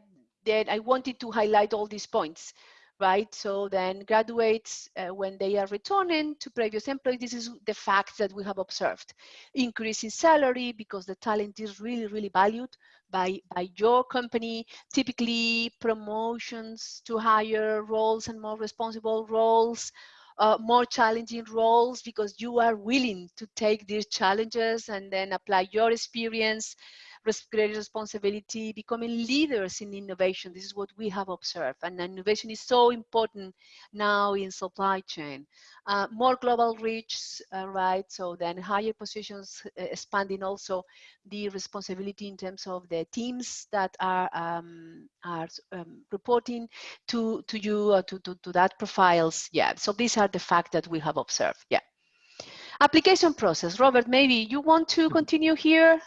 then I wanted to highlight all these points, right? So then graduates, uh, when they are returning to previous employees, this is the fact that we have observed. Increase in salary because the talent is really, really valued by, by your company, typically promotions to higher roles and more responsible roles, uh, more challenging roles because you are willing to take these challenges and then apply your experience greater responsibility, becoming leaders in innovation. This is what we have observed. And innovation is so important now in supply chain. Uh, more global reach, uh, right? So then higher positions, uh, expanding also the responsibility in terms of the teams that are um, are um, reporting to to you uh, to, to to that profiles. Yeah. So these are the facts that we have observed. Yeah. Application process. Robert, maybe you want to mm-hmm. continue here?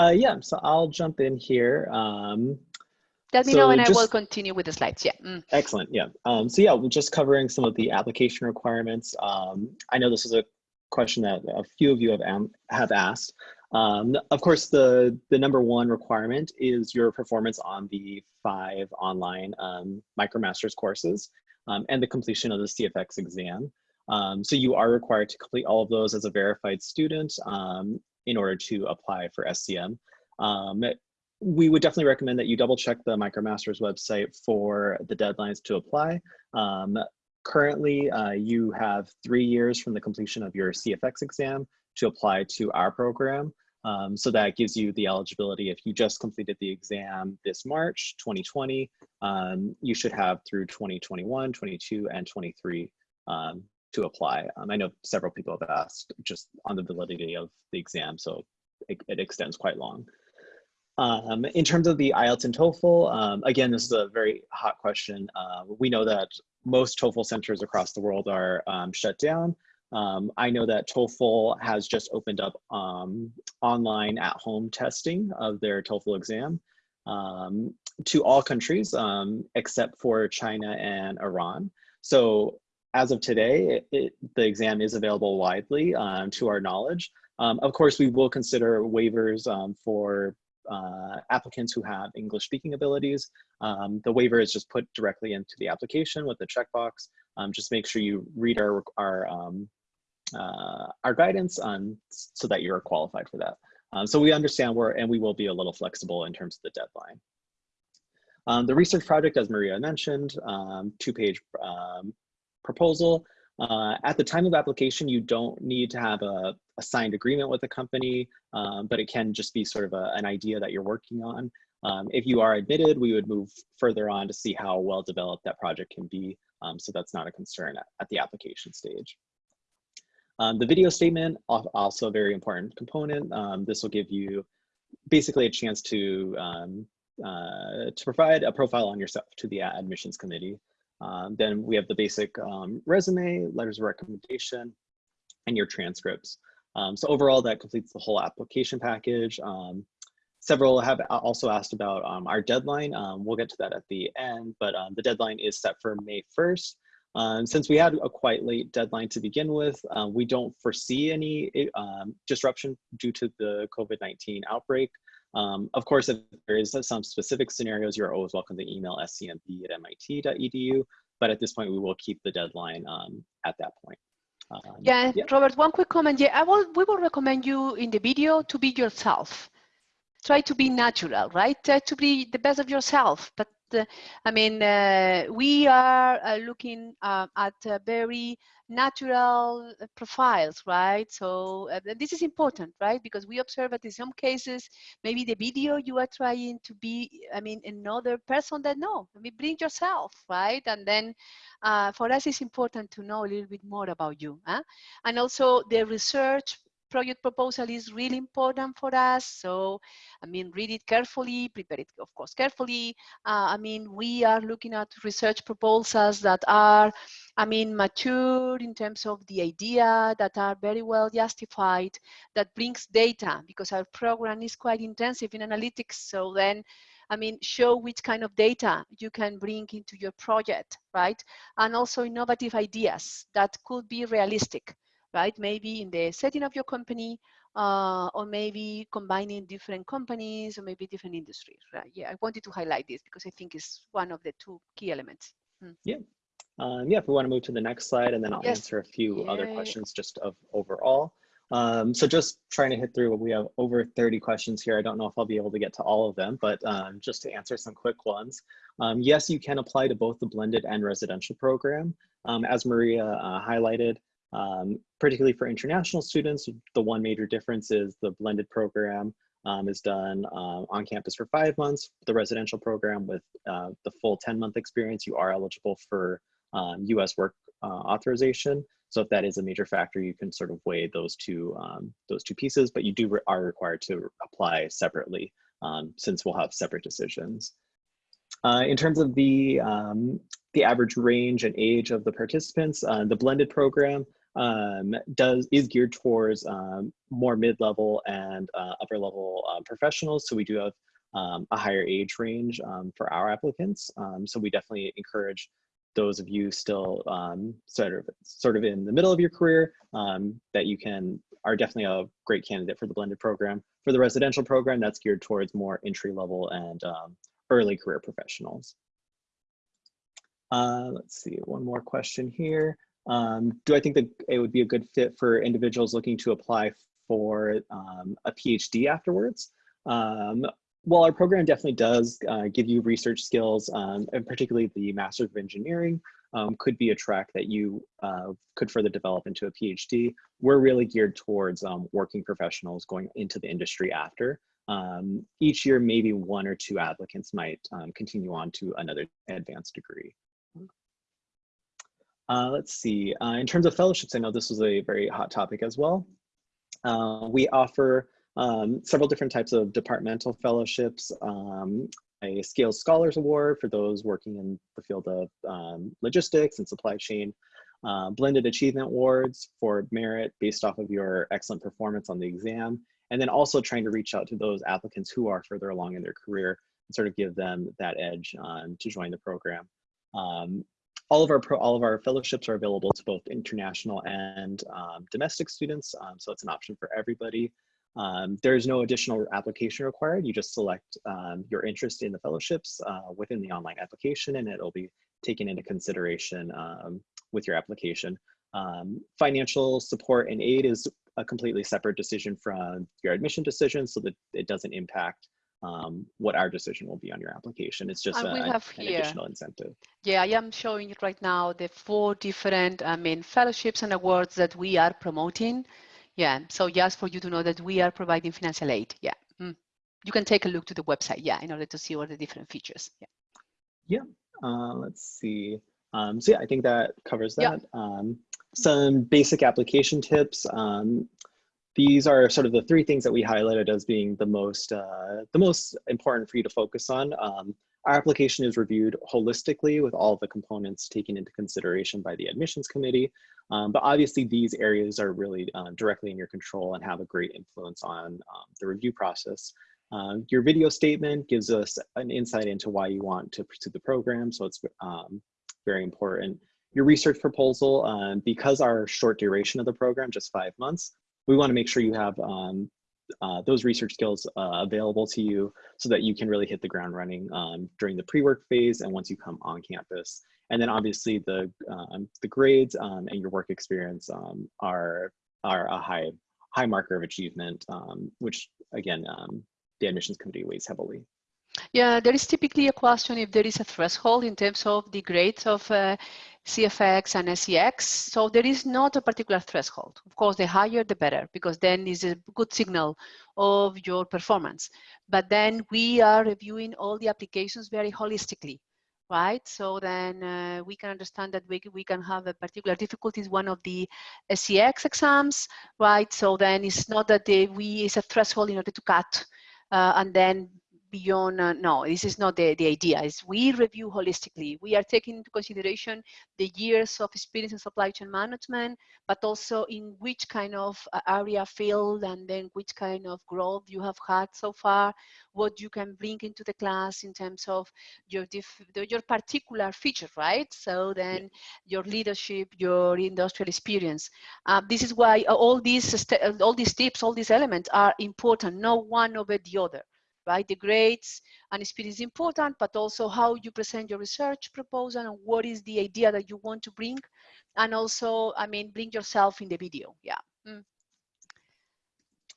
Uh, yeah, so I'll jump in here. Um, Let me so know and just, I will continue with the slides, yeah. Mm. Excellent, yeah. Um, so yeah, we're just covering some of the application requirements. Um, I know this is a question that a few of you have, have asked. Um, of course, the, the number one requirement is your performance on the five online um, MicroMasters courses um, and the completion of the CFX exam. Um, so you are required to complete all of those as a verified student. In order to apply for SCM. Um, we would definitely recommend that you double check the MicroMasters website for the deadlines to apply. Um, currently, uh, you have three years from the completion of your CFX exam to apply to our program. Um, so that gives you the eligibility. If you just completed the exam this March 2020, um, you should have through 2021, 22, and 23 um, to apply. Um, I know several people have asked just on the validity of the exam, so it, it extends quite long. Um, in terms of the IELTS and TOEFL, um, again, this is a very hot question. Uh, we know that most TOEFL centers across the world are um, shut down. Um, I know that TOEFL has just opened up online at-home testing of their TOEFL exam to all countries except for China and Iran. So as of today, it, the exam is available widely um, to our knowledge. Um, of course, we will consider waivers um, for uh, applicants who have English speaking abilities. Um, the waiver is just put directly into the application with the checkbox. Um, just make sure you read our, our, um, uh, our guidance so that you're qualified for that. so we understand where, and we will be a little flexible in terms of the deadline. Um, the research project, as Maria mentioned, um, two-page um, proposal. Uh, at the time of application, you don't need to have a, a signed agreement with the company, um, but it can just be sort of a, an idea that you're working on. Um, if you are admitted, we would move further on to see how well developed that project can be. Um, so that's not a concern at, at the application stage. Um, the video statement, also a very important component. Um, this will give you basically a chance to, um, uh, to provide a profile on yourself to the admissions committee. Um, then we have the basic um, resume, letters of recommendation, and your transcripts. Um, so overall, that completes the whole application package. Um, several have also asked about um, our deadline. Um, we'll get to that at the end, but the deadline is set for May 1st. since we had a quite late deadline to begin with, we don't foresee any disruption due to the COVID-19 outbreak. Um, of course, if there is some specific scenarios, you're always welcome to email scmp at mit.edu. But at this point, we will keep the deadline um, at that point. Um, Yeah, yeah. Robert, one quick comment. Yeah, I will, we will recommend you in the video to be yourself. Try to be natural, right? Try to be the best of yourself. But I mean, uh, we are uh, looking uh, at very natural uh, profiles, right? So uh, this is important, right? Because we observe that in some cases, maybe the video you are trying to be, I mean, another person that no, I mean, bring yourself, right? And then uh, for us, it's important to know a little bit more about you. Huh? And also the research project proposal is really important for us. So, I mean, read it carefully, prepare it, of course, carefully. Uh, I mean, we are looking at research proposals that are, I mean, mature in terms of the idea, that are very well justified, that brings data, because our program is quite intensive in analytics. So then, I mean, show which kind of data you can bring into your project, right? And also innovative ideas that could be realistic right? Maybe in the setting of your company, uh, or maybe combining different companies or maybe different industries, right? Yeah, I wanted to highlight this because I think it's one of the two key elements. Hmm. Yeah. Um, yeah, if we want to move to the next slide and then I'll yes. answer a few yeah. other questions just of overall. Um, so just trying to hit through, we have over 30 questions here. I don't know if I'll be able to get to all of them, but um, just to answer some quick ones. Um, yes, you can apply to both the blended and residential program. Um, as Maria uh, highlighted, um, particularly for international students, the one major difference is the blended program um, is done uh, on campus for five months. The residential program with uh, the full 10 month experience, you are eligible for um, US work uh, authorization. So if that is a major factor, you can sort of weigh those two, um, those two pieces, but you do re are required to apply separately um, since we'll have separate decisions. Uh, in terms of the, um, the average range and age of the participants, uh, the blended program um, does is geared towards um, more mid-level and uh, upper-level uh, professionals. So we do have um, a higher age range um, for our applicants. Um, so we definitely encourage those of you still um, sort of sort of in the middle of your career that you can are definitely a great candidate for the blended program. For the residential program, that's geared towards more entry level and early career professionals. Uh, let's see, one more question here. Um, do I think that it would be a good fit for individuals looking to apply for um, a PhD afterwards? Um, well, our program definitely does uh, give you research skills, um, and particularly the Master's of Engineering um, could be a track that you uh, could further develop into a PhD. We're really geared towards um, working professionals going into the industry after. each year, maybe one or two applicants might continue on to another advanced degree. Uh, let's see, uh, in terms of fellowships, I know this was a very hot topic as well. Uh, we offer um, several different types of departmental fellowships, um, a Scales Scholars Award for those working in the field of um, logistics and supply chain, uh, blended achievement awards for merit based off of your excellent performance on the exam, and then also trying to reach out to those applicants who are further along in their career and sort of give them that edge um, to join the program. Um, all of our pro, all of our fellowships are available to both international and um, domestic students, um, so it's an option for everybody. Um, there's no additional application required. You just select um, your interest in the fellowships uh, within the online application, and it'll be taken into consideration um, with your application. Um, financial support and aid is a completely separate decision from your admission decision, so that it doesn't impact um, what our decision will be on your application. It's just a, an here, additional incentive. Yeah, I am showing you right now the four different, I mean, fellowships and awards that we are promoting. Yeah, so just for you to know that we are providing financial aid. Yeah, mm. you can take a look to the website. Yeah, in order to see all the different features. Yeah. Yeah. Uh, let's see. Um, so yeah, I think that covers that. Yeah. Um, some basic application tips. Um, these are sort of the three things that we highlighted as being the most uh, the most important for you to focus on. Um, our application is reviewed holistically with all the components taken into consideration by the admissions committee. Um, but obviously these areas are really uh, directly in your control and have a great influence on um, the review process. Um, your video statement gives us an insight into why you want to pursue the program, so it's um, very important. Your research proposal, um, because our short duration of the program, just five months, we want to make sure you have um, uh, those research skills uh, available to you so that you can really hit the ground running um, during the pre-work phase and once you come on campus. And then obviously the, um, the grades um, and your work experience um, are, are a high, high marker of achievement, um, which again, the admissions committee weighs heavily. Yeah, there is typically a question if there is a threshold in terms of the grades of uh, CFX and SCX. So there is not a particular threshold. Of course, the higher the better, because then is a good signal of your performance. But then we are reviewing all the applications very holistically, right? So then uh, we can understand that we, we can have a particular difficulty one of the SCX exams, right? So then it's not that we is a threshold in order to cut uh, and then beyond uh, no this is not the, the idea. Is we review holistically. We are taking into consideration the years of experience in supply chain management but also in which kind of uh, area field and then which kind of growth you have had so far what you can bring into the class in terms of your your particular feature right? So then yeah. your leadership your industrial experience. Uh, this is why all these all these tips all these elements are important no one over the other right? The grades and speed is important, but also how you present your research proposal and what is the idea that you want to bring. And also, I mean, bring yourself in the video, yeah. Mm.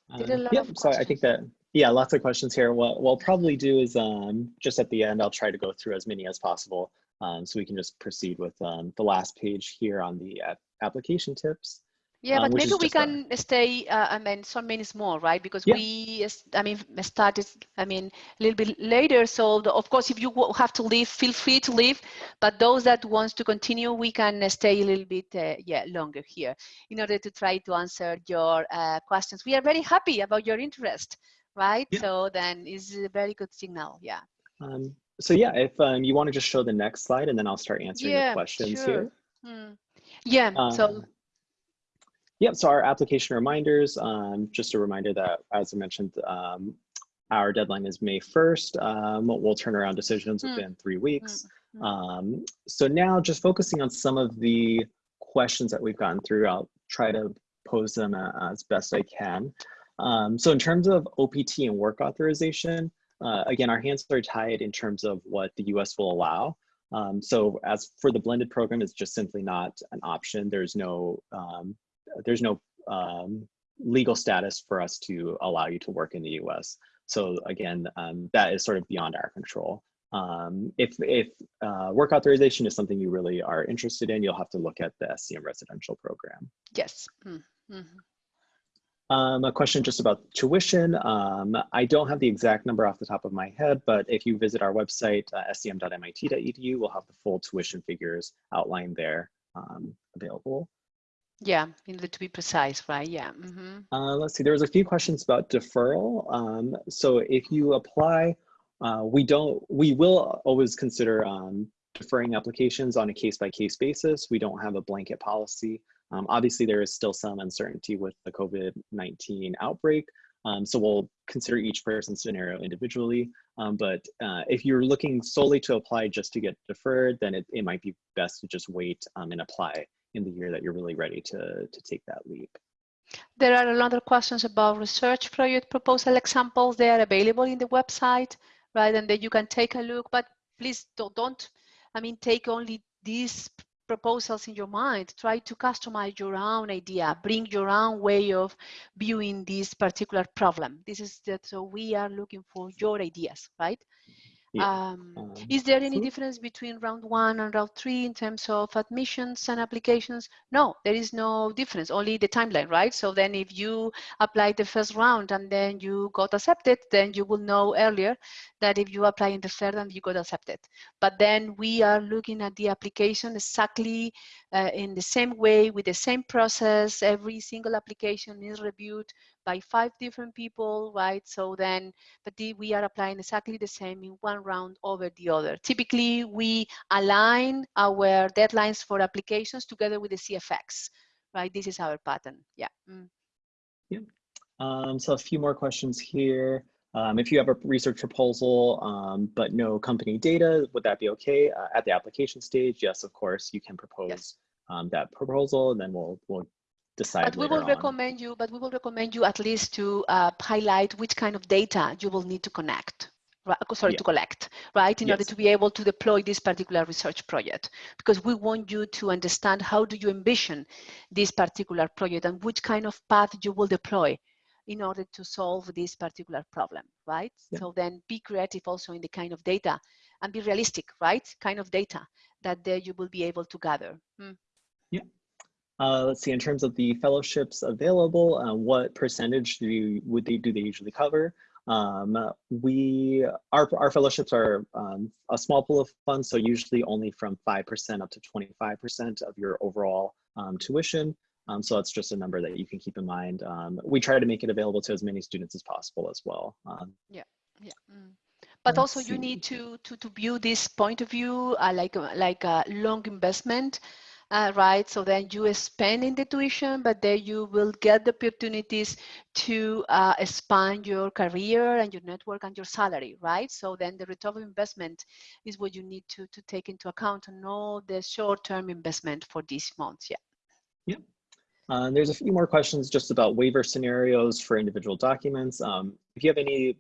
Um, yeah, so I think that, yeah, lots of questions here. What we'll probably do is um, just at the end, I'll try to go through as many as possible. Um, so we can just proceed with um, the last page here on the application tips. Yeah, um, but maybe we can a... stay, uh, I mean, some minutes more, right? Because yeah. we, I mean, started, I mean, a little bit later. So, the, of course, if you have to leave, feel free to leave. But those that wants to continue, we can stay a little bit, uh, yeah, longer here in order to try to answer your uh, questions. We are very happy about your interest, right? Yeah. So then is a very good signal, yeah. Um, so yeah, if um, you want to just show the next slide and then I'll start answering yeah, the questions sure. here. Hmm. Yeah, so um, Yep, so our application reminders, um, just a reminder that, as I mentioned, um, our deadline is May 1st. Um, we'll turn around decisions mm. within three weeks. Mm. Um, so now just focusing on some of the questions that we've gotten through, I'll try to pose them as best I can. Um, so in terms of OPT and work authorization, uh, again, our hands are tied in terms of what the US will allow. Um, so as for the blended program, it's just simply not an option. There's no um, there's no um, legal status for us to allow you to work in the US. So again, um, that is sort of beyond our control. Um, if if uh, work authorization is something you really are interested in, you'll have to look at the SCM residential program. Yes. Mm -hmm. Um, a question just about tuition. Um, I don't have the exact number off the top of my head, but if you visit our website, uh, scm.mit.edu, we'll have the full tuition figures outlined there um, available. Yeah, in order to be precise, right? Yeah. Mm -hmm. uh, let's see, there was a few questions about deferral. Um, so if you apply, uh, we don't, we will always consider um, deferring applications on a case by case basis. We don't have a blanket policy. Um, obviously, there is still some uncertainty with the COVID-19 outbreak. Um, so we'll consider each person's scenario individually. Um, but uh, if you're looking solely to apply just to get deferred, then it, it might be best to just wait um, and apply in the year that you're really ready to, to take that leap. There are a lot of questions about research project proposal examples. They are available in the website, right? And then you can take a look, but please don't, don't I mean, take only these proposals in your mind. Try to customize your own idea, bring your own way of viewing this particular problem. This is that, so we are looking for your ideas, right? Yeah. Um, um, is there any difference between round one and round three in terms of admissions and applications? No, there is no difference, only the timeline, right? So then if you apply the first round and then you got accepted, then you will know earlier that if you apply in the third and you got accepted. But then we are looking at the application exactly uh, in the same way with the same process. Every single application is reviewed by five different people, right? So then, but the, we are applying exactly the same in one round over the other. Typically, we align our deadlines for applications together with the CFX, right? This is our pattern, yeah. Mm. Yeah. Um, so a few more questions here. Um, if you have a research proposal, um, but no company data, would that be okay? Uh, at the application stage, yes, of course, you can propose yes. um, that proposal and then we'll, we'll decide But we will on. recommend you, but we will recommend you at least to uh, highlight which kind of data you will need to connect. Right, sorry, yeah. to collect, right, in yes. order to be able to deploy this particular research project. Because we want you to understand how do you envision this particular project and which kind of path you will deploy in order to solve this particular problem, right? Yeah. So then be creative also in the kind of data and be realistic, right? Kind of data that there you will be able to gather. Hmm. Yeah. Uh, let's see, in terms of the fellowships available, uh, what percentage do you, would they, do they usually cover? Um, we, our, our fellowships are um, a small pool of funds, so usually only from 5% up to 25% of your overall um, tuition. Um, so that's just a number that you can keep in mind. Um, we try to make it available to as many students as possible as well. Um, yeah, yeah. Mm. But also see. you need to, to, to view this point of view uh, like, like a long investment uh, right? So then you spend in the tuition, but then you will get the opportunities to uh, expand your career and your network and your salary, right? So then the return of investment is what you need to, to take into account and know the short-term investment for these months, yeah. Yeah. Uh, there's a few more questions just about waiver scenarios for individual documents. Um, if you have any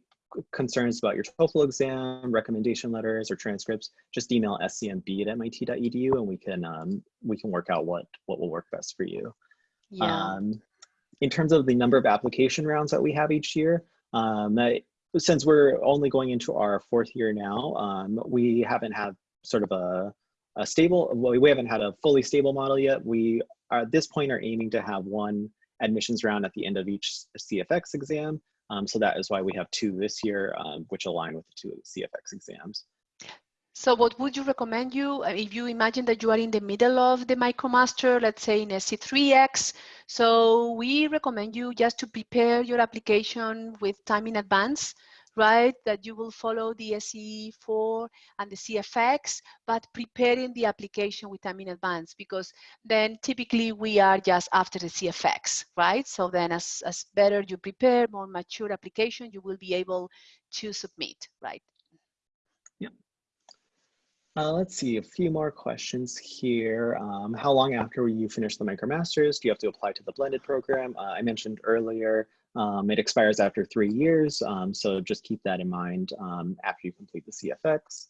concerns about your TOEFL exam, recommendation letters, or transcripts, just email scmb at mit.edu and we can um, we can work out what what will work best for you. Yeah. Um, in terms of the number of application rounds that we have each year, um, since we're only going into our fourth year now, um, we haven't had sort of a, a stable, well, we haven't had a fully stable model yet. We are, at this point are aiming to have one admissions round at the end of each CFX exam um, so that is why we have two this year, um, which align with the two CFX exams. So what would you recommend you, uh, if you imagine that you are in the middle of the MicroMaster, let's say in SC3X, so we recommend you just to prepare your application with time in advance right? That you will follow the SC4 and the CFX, but preparing the application with time in advance because then typically we are just after the CFX, right? So then as, as better you prepare, more mature application, you will be able to submit, right? Yeah. Uh, let's see, a few more questions here. Um, how long after you finish the MicroMasters do you have to apply to the blended program? Uh, I mentioned earlier um, it expires after three years, um, so just keep that in mind um, after you complete the CFX.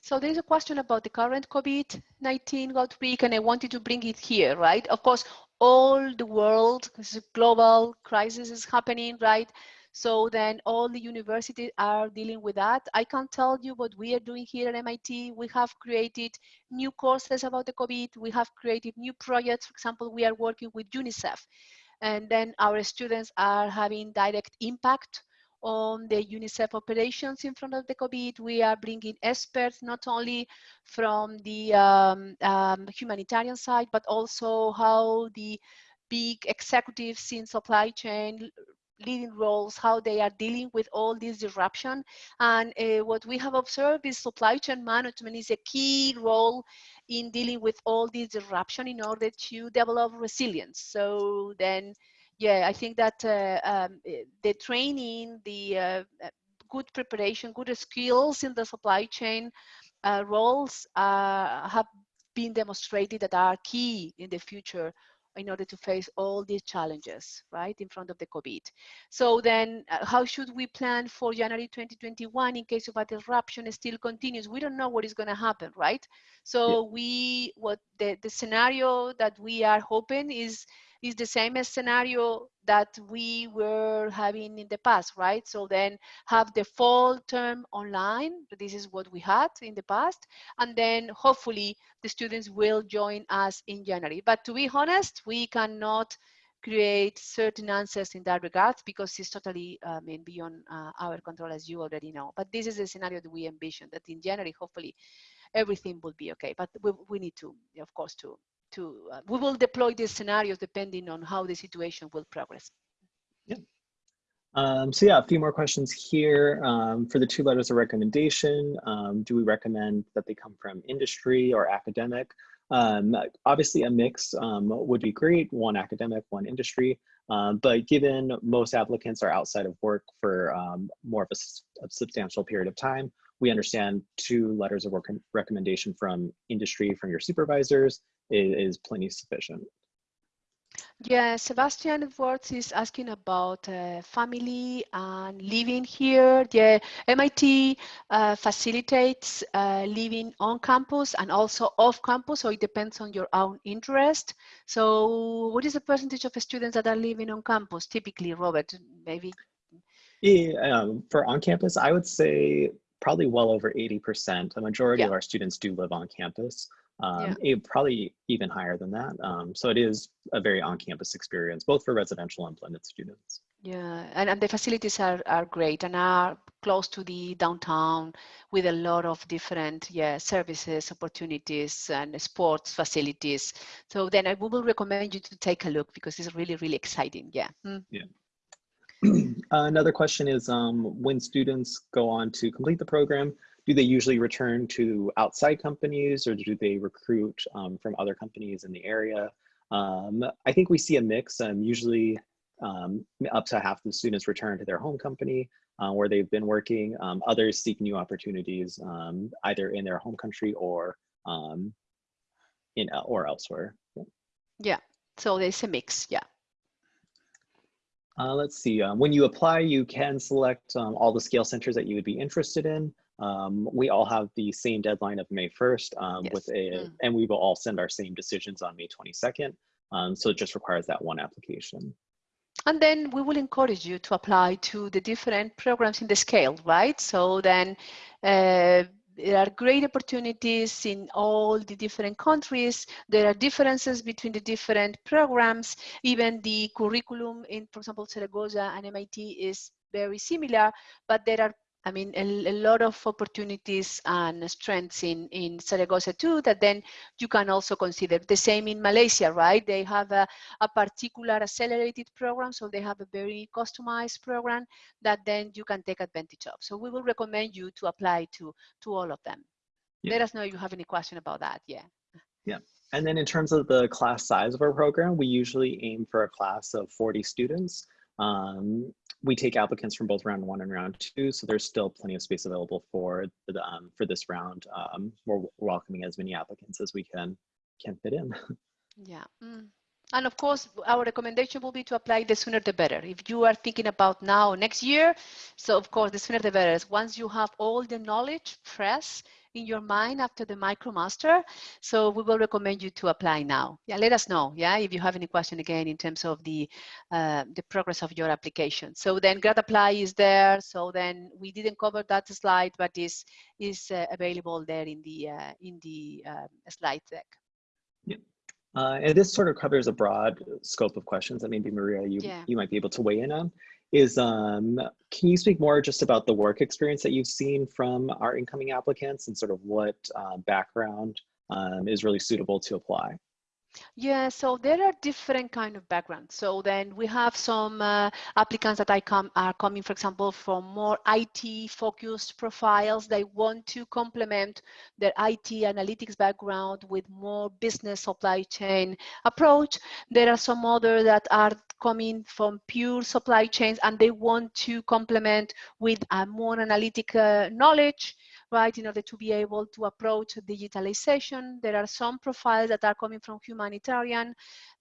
So there's a question about the current COVID-19 outbreak, and I wanted to bring it here, right? Of course, all the world, this is global crisis is happening, right? So then all the universities are dealing with that. I can't tell you what we are doing here at MIT. We have created new courses about the COVID. We have created new projects. For example, we are working with UNICEF and then our students are having direct impact on the UNICEF operations in front of the COVID. We are bringing experts not only from the um, um, humanitarian side, but also how the big executives in supply chain leading roles, how they are dealing with all this disruption. And uh, what we have observed is supply chain management is a key role in dealing with all this disruption in order to develop resilience. So then, yeah, I think that uh, um, eh, the training, the uh, good preparation, good skills in the supply chain uh, roles uh, have been demonstrated that are key in the future in order to face all these challenges, right, in front of the COVID. So then uh, how should we plan for January 2021 in case of a disruption still continues? We don't know what is gonna happen, right? So yeah. we, what the, the scenario that we are hoping is is the same as scenario that we were having in the past, right? So then have the fall term online. This is what we had in the past. And then hopefully the students will join us in January. But to be honest, we cannot create certain answers in that regard because it's totally I mean, beyond uh, our control as you already know. But this is a scenario that we envision that in January, hopefully everything will be okay. But we, we need to, of course, to to uh, we will deploy these scenarios depending on how the situation will progress. Yeah. Um, so yeah, a few more questions here. Um, for the two letters of recommendation, um, do we recommend that they come from industry or academic? Um, obviously a mix um, would be great, one academic, one industry, um, but given most applicants are outside of work for more of a, a, substantial period of time, we understand two letters of recommendation from industry from your supervisors is, is plenty sufficient. Yeah, Sebastian Edwards is asking about uh, family and living here. Yeah, MIT uh, facilitates uh, living on campus and also off campus, so it depends on your own interest. So what is the percentage of students that are living on campus typically, Robert? Maybe? Yeah, um, for on campus, I would say probably well over 80%. A majority yeah. of our students do live on campus um, yeah. it, probably even higher than that. Um, so it is a very on-campus experience, both for residential and blended students. Yeah, and, and the facilities are, are great and are close to the downtown with a lot of different yeah services, opportunities, and sports facilities. So then I will recommend you to take a look because it's really, really exciting. Yeah. Mm. Yeah. (clears throat) Another question is um, when students go on to complete the program, do they usually return to outside companies or do they recruit um, from other companies in the area? Um, I think we see a mix. Um, usually um, up to half the students return to their home company uh, where they've been working. Um, others seek new opportunities um, either in their home country or in uh, or elsewhere. Yeah. yeah, so there's a mix, yeah. Uh, let's see, um, when you apply, you can select um, all the scale centers that you would be interested in. Um, we all have the same deadline of May 1st um, yes. with a, mm. and we will all send our same decisions on May 22nd. Um, so it just requires that one application. And then we will encourage you to apply to the different programs in the scale, right? So then uh, there are great opportunities in all the different countries. There are differences between the different programs. Even the curriculum in, for example, Zaragoza and MIT is very similar, but there are I mean, a, a, lot of opportunities and strengths in, in Zaragoza too that then you can also consider. The same in Malaysia, right? They have a, a particular accelerated program, so they have a very customized program that then you can take advantage of. So we will recommend you to apply to, to all of them. Yeah. Let us know if you have any question about that, yeah. Yeah. And then in terms of the class size of our program, we usually aim for a class of 40 students. Um, we take applicants from both round one and round two, so there's still plenty of space available for the, um, for this round. Um, we're welcoming as many applicants as we can can fit in. (laughs) Yeah. Mm. And of course, our recommendation will be to apply the sooner the better. If you are thinking about now, next year, so of course, the sooner the better. Once you have all the knowledge fresh, in your mind after the MicroMaster. So we will recommend you to apply now. Yeah, let us know. Yeah, if you have any question again in terms of the uh, the progress of your application. So then Grad Apply is there. So then we didn't cover that slide, but is is uh, available there in the uh, in the uh, slide deck. Yeah. Uh, and this sort of covers a broad scope of questions that maybe Maria, you, yeah. you might be able to weigh in on is um, can you speak more just about the work experience that you've seen from our incoming applicants and sort of what uh, background um, is really suitable to apply? Yeah, so there are different kind of backgrounds. So then we have some uh, applicants that I come are coming, for example, from more IT focused profiles. They want to complement their IT analytics background with more business supply chain approach. There are some other that are coming from pure supply chains and they want to complement with a more analytic uh, knowledge right, in order to be able to approach digitalization. There are some profiles that are coming from humanitarian,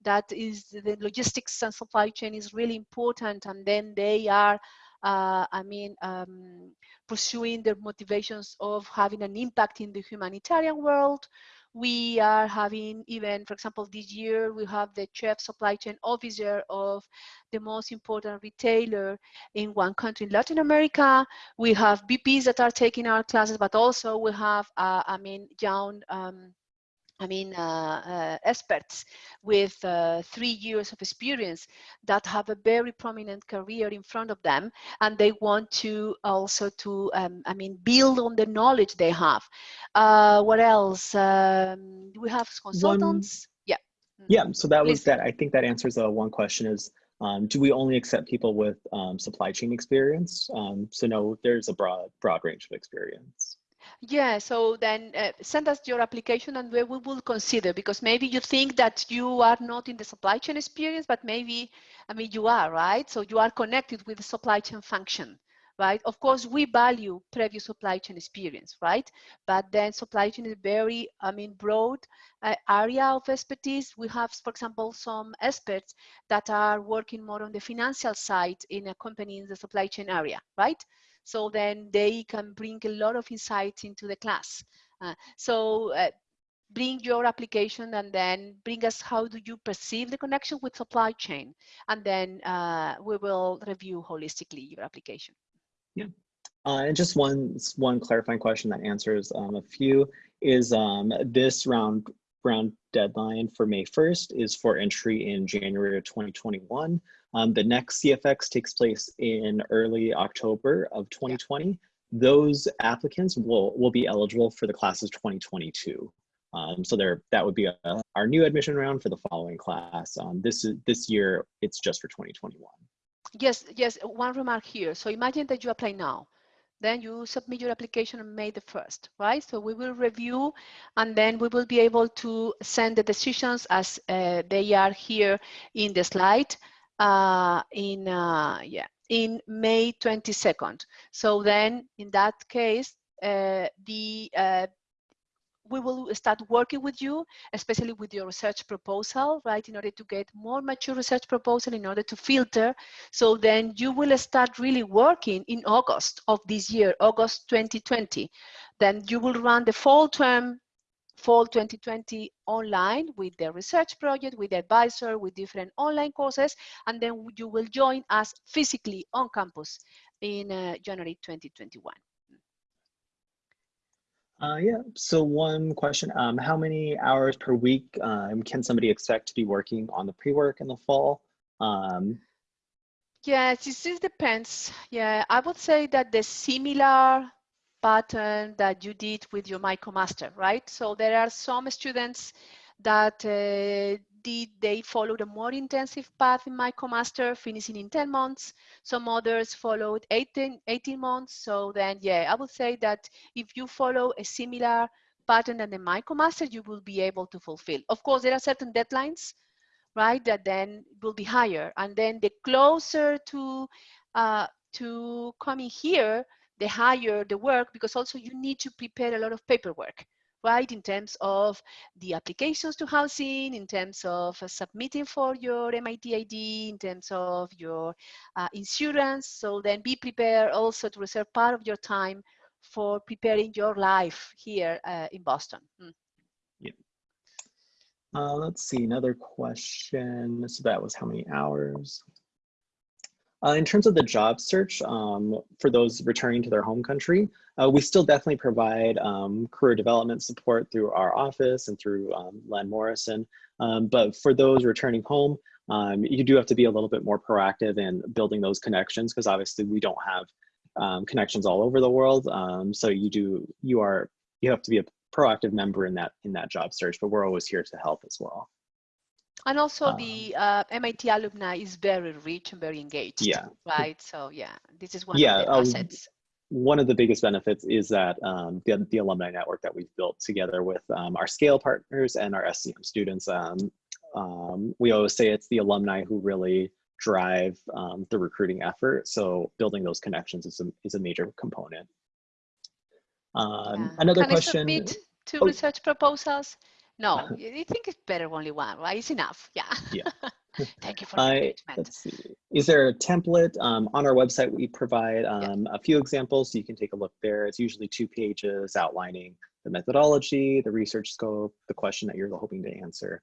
that is the logistics and supply chain is really important, and then they are uh, I mean, um, pursuing their motivations of having an impact in the humanitarian world. We are having even, for example, this year we have the chief supply chain officer of the most important retailer in one country in Latin America. We have VPs that are taking our classes, but also we have, uh, I mean, young um, I mean, uh, uh, experts with uh, three years of experience that have a very prominent career in front of them, and they want to also to, um, I mean, build on the knowledge they have. Uh, what else? Um, we have consultants. One, yeah. Yeah. So that Please. was that. I think that answers uh, one question. Is um, do we only accept people with um, supply chain experience? Um, so no, there's a broad broad range of experience. Yeah, so then uh, send us your application and we will consider because maybe you think that you are not in the supply chain experience, but maybe, I mean, you are, right? So you are connected with the supply chain function, right? Of course, we value previous supply chain experience, right? But then supply chain is very, I mean, broad uh, area of expertise. We have, for example, some experts that are working more on the financial side in a company in the supply chain area, right? So then they can bring a lot of insight into the class. Uh, so uh, bring your application and then bring us how do you perceive the connection with supply chain. And then uh, we will review holistically your application. Yeah. Uh, and just one one clarifying question that answers um, a few is um, this round round deadline for May 1st is for entry in January of 2021. Um, the next CFX takes place in early October of 2020. Those applicants will, will be eligible for the classes 2022. Um, so there, that would be a, our new admission round for the following class. Um, this is this year, it's just for 2021. Yes, yes. One remark here. So imagine that you apply now, then you submit your application on May the 1st, right? So we will review, and then we will be able to send the decisions as uh, they are here in the slide. Uh, in uh, yeah, in May 22nd. So then, in that case, uh, the uh, we will start working with you, especially with your research proposal, right, in order to get more mature research proposal, in order to filter. So then you will start really working in August of this year, August 2020. Then you will run the fall term, fall 2020 online with the research project, with the advisor, with different online courses, and then you will join us physically on campus in uh, January 2021. Uh, yeah, so one question, um, how many hours per week um, can somebody expect to be working on the pre-work in the fall? Um, yeah, this, this depends. Yeah, I would say that the similar pattern that you did with your MicroMaster, right? So there are some students that uh, did they followed a more intensive path in MicroMaster, finishing in 10 months. Some others followed 18, 18 months. So then, yeah, I would say that if you follow a similar pattern than the MicroMaster, you will be able to fulfill. Of course, there are certain deadlines, right, that then will be higher. And then the closer to, uh, to coming here, the higher the work, because also you need to prepare a lot of paperwork right? In terms of the applications to housing, in terms of uh, submitting for your MIT ID, in terms of your uh, insurance. So then be prepared also to reserve part of your time for preparing your life here uh, in Boston. Mm. Yeah. Uh, let's see, another question. So that was how many hours? Uh, in terms of the job search um, for those returning to their home country, uh, we still definitely provide um, career development support through our office and through um, Len Morrison. Um, but for those returning home, um, you do have to be a little bit more proactive in building those connections because obviously we don't have um, connections all over the world. so you do, you are, you have to be a proactive member in that in that job search, but we're always here to help as well. And also um, the uh, MIT alumni is very rich and very engaged. Yeah. Right. So yeah, this is one yeah, of the um, assets. One of the biggest benefits is that um, the, the alumni network that we've built together with um, our scale partners and our SCM students. Um, um, we always say it's the alumni who really drive the recruiting effort. So building those connections is a, is a major component. Yeah. Another Can question. I submit two oh. research proposals? No, (laughs) you think it's better only one, right? It's enough. Yeah. Yeah. (laughs) Thank you for the I, let's see. Is there a template um, on our website? We provide um, yeah. a few examples, so you can take a look there. It's usually two pages outlining the methodology, the research scope, the question that you're hoping to answer.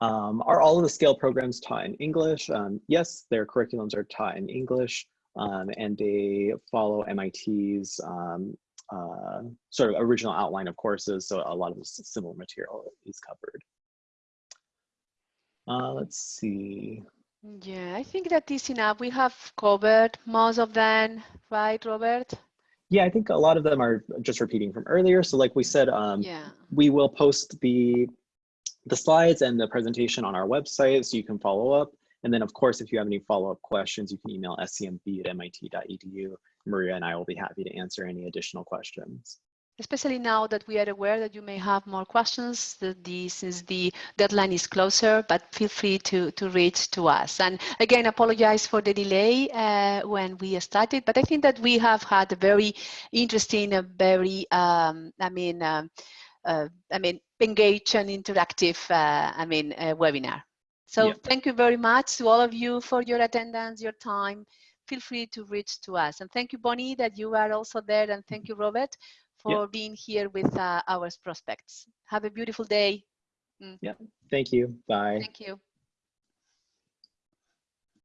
Um, are all of the scale programs taught in English? Um, yes, their curriculums are taught in English, um, and they follow MIT's um, uh, sort of original outline of courses, so a lot of this similar material is covered. Uh, let's see. Yeah, I think that is enough. We have covered most of them, right, Robert? Yeah, I think a lot of them are just repeating from earlier. So like we said, um, yeah. we will post the, the slides and the presentation on our website so you can follow up. And then of course, if you have any follow-up questions, you can email scmb at mit.edu Maria and I will be happy to answer any additional questions. especially now that we are aware that you may have more questions that the, since the deadline is closer, but feel free to, to reach to us. And again, apologize for the delay uh, when we started, but I think that we have had a very interesting, a very, um, I mean, um, uh, I mean, engaged and interactive, uh, I mean, webinar. So yep. thank you very much to all of you for your attendance, your time. Feel free to reach to us. And thank you, Bonnie, that you are also there. And thank you, Robert, for yep. being here with uh, our prospects. Have a beautiful day. Mm. Yeah, thank you. Bye. Thank you.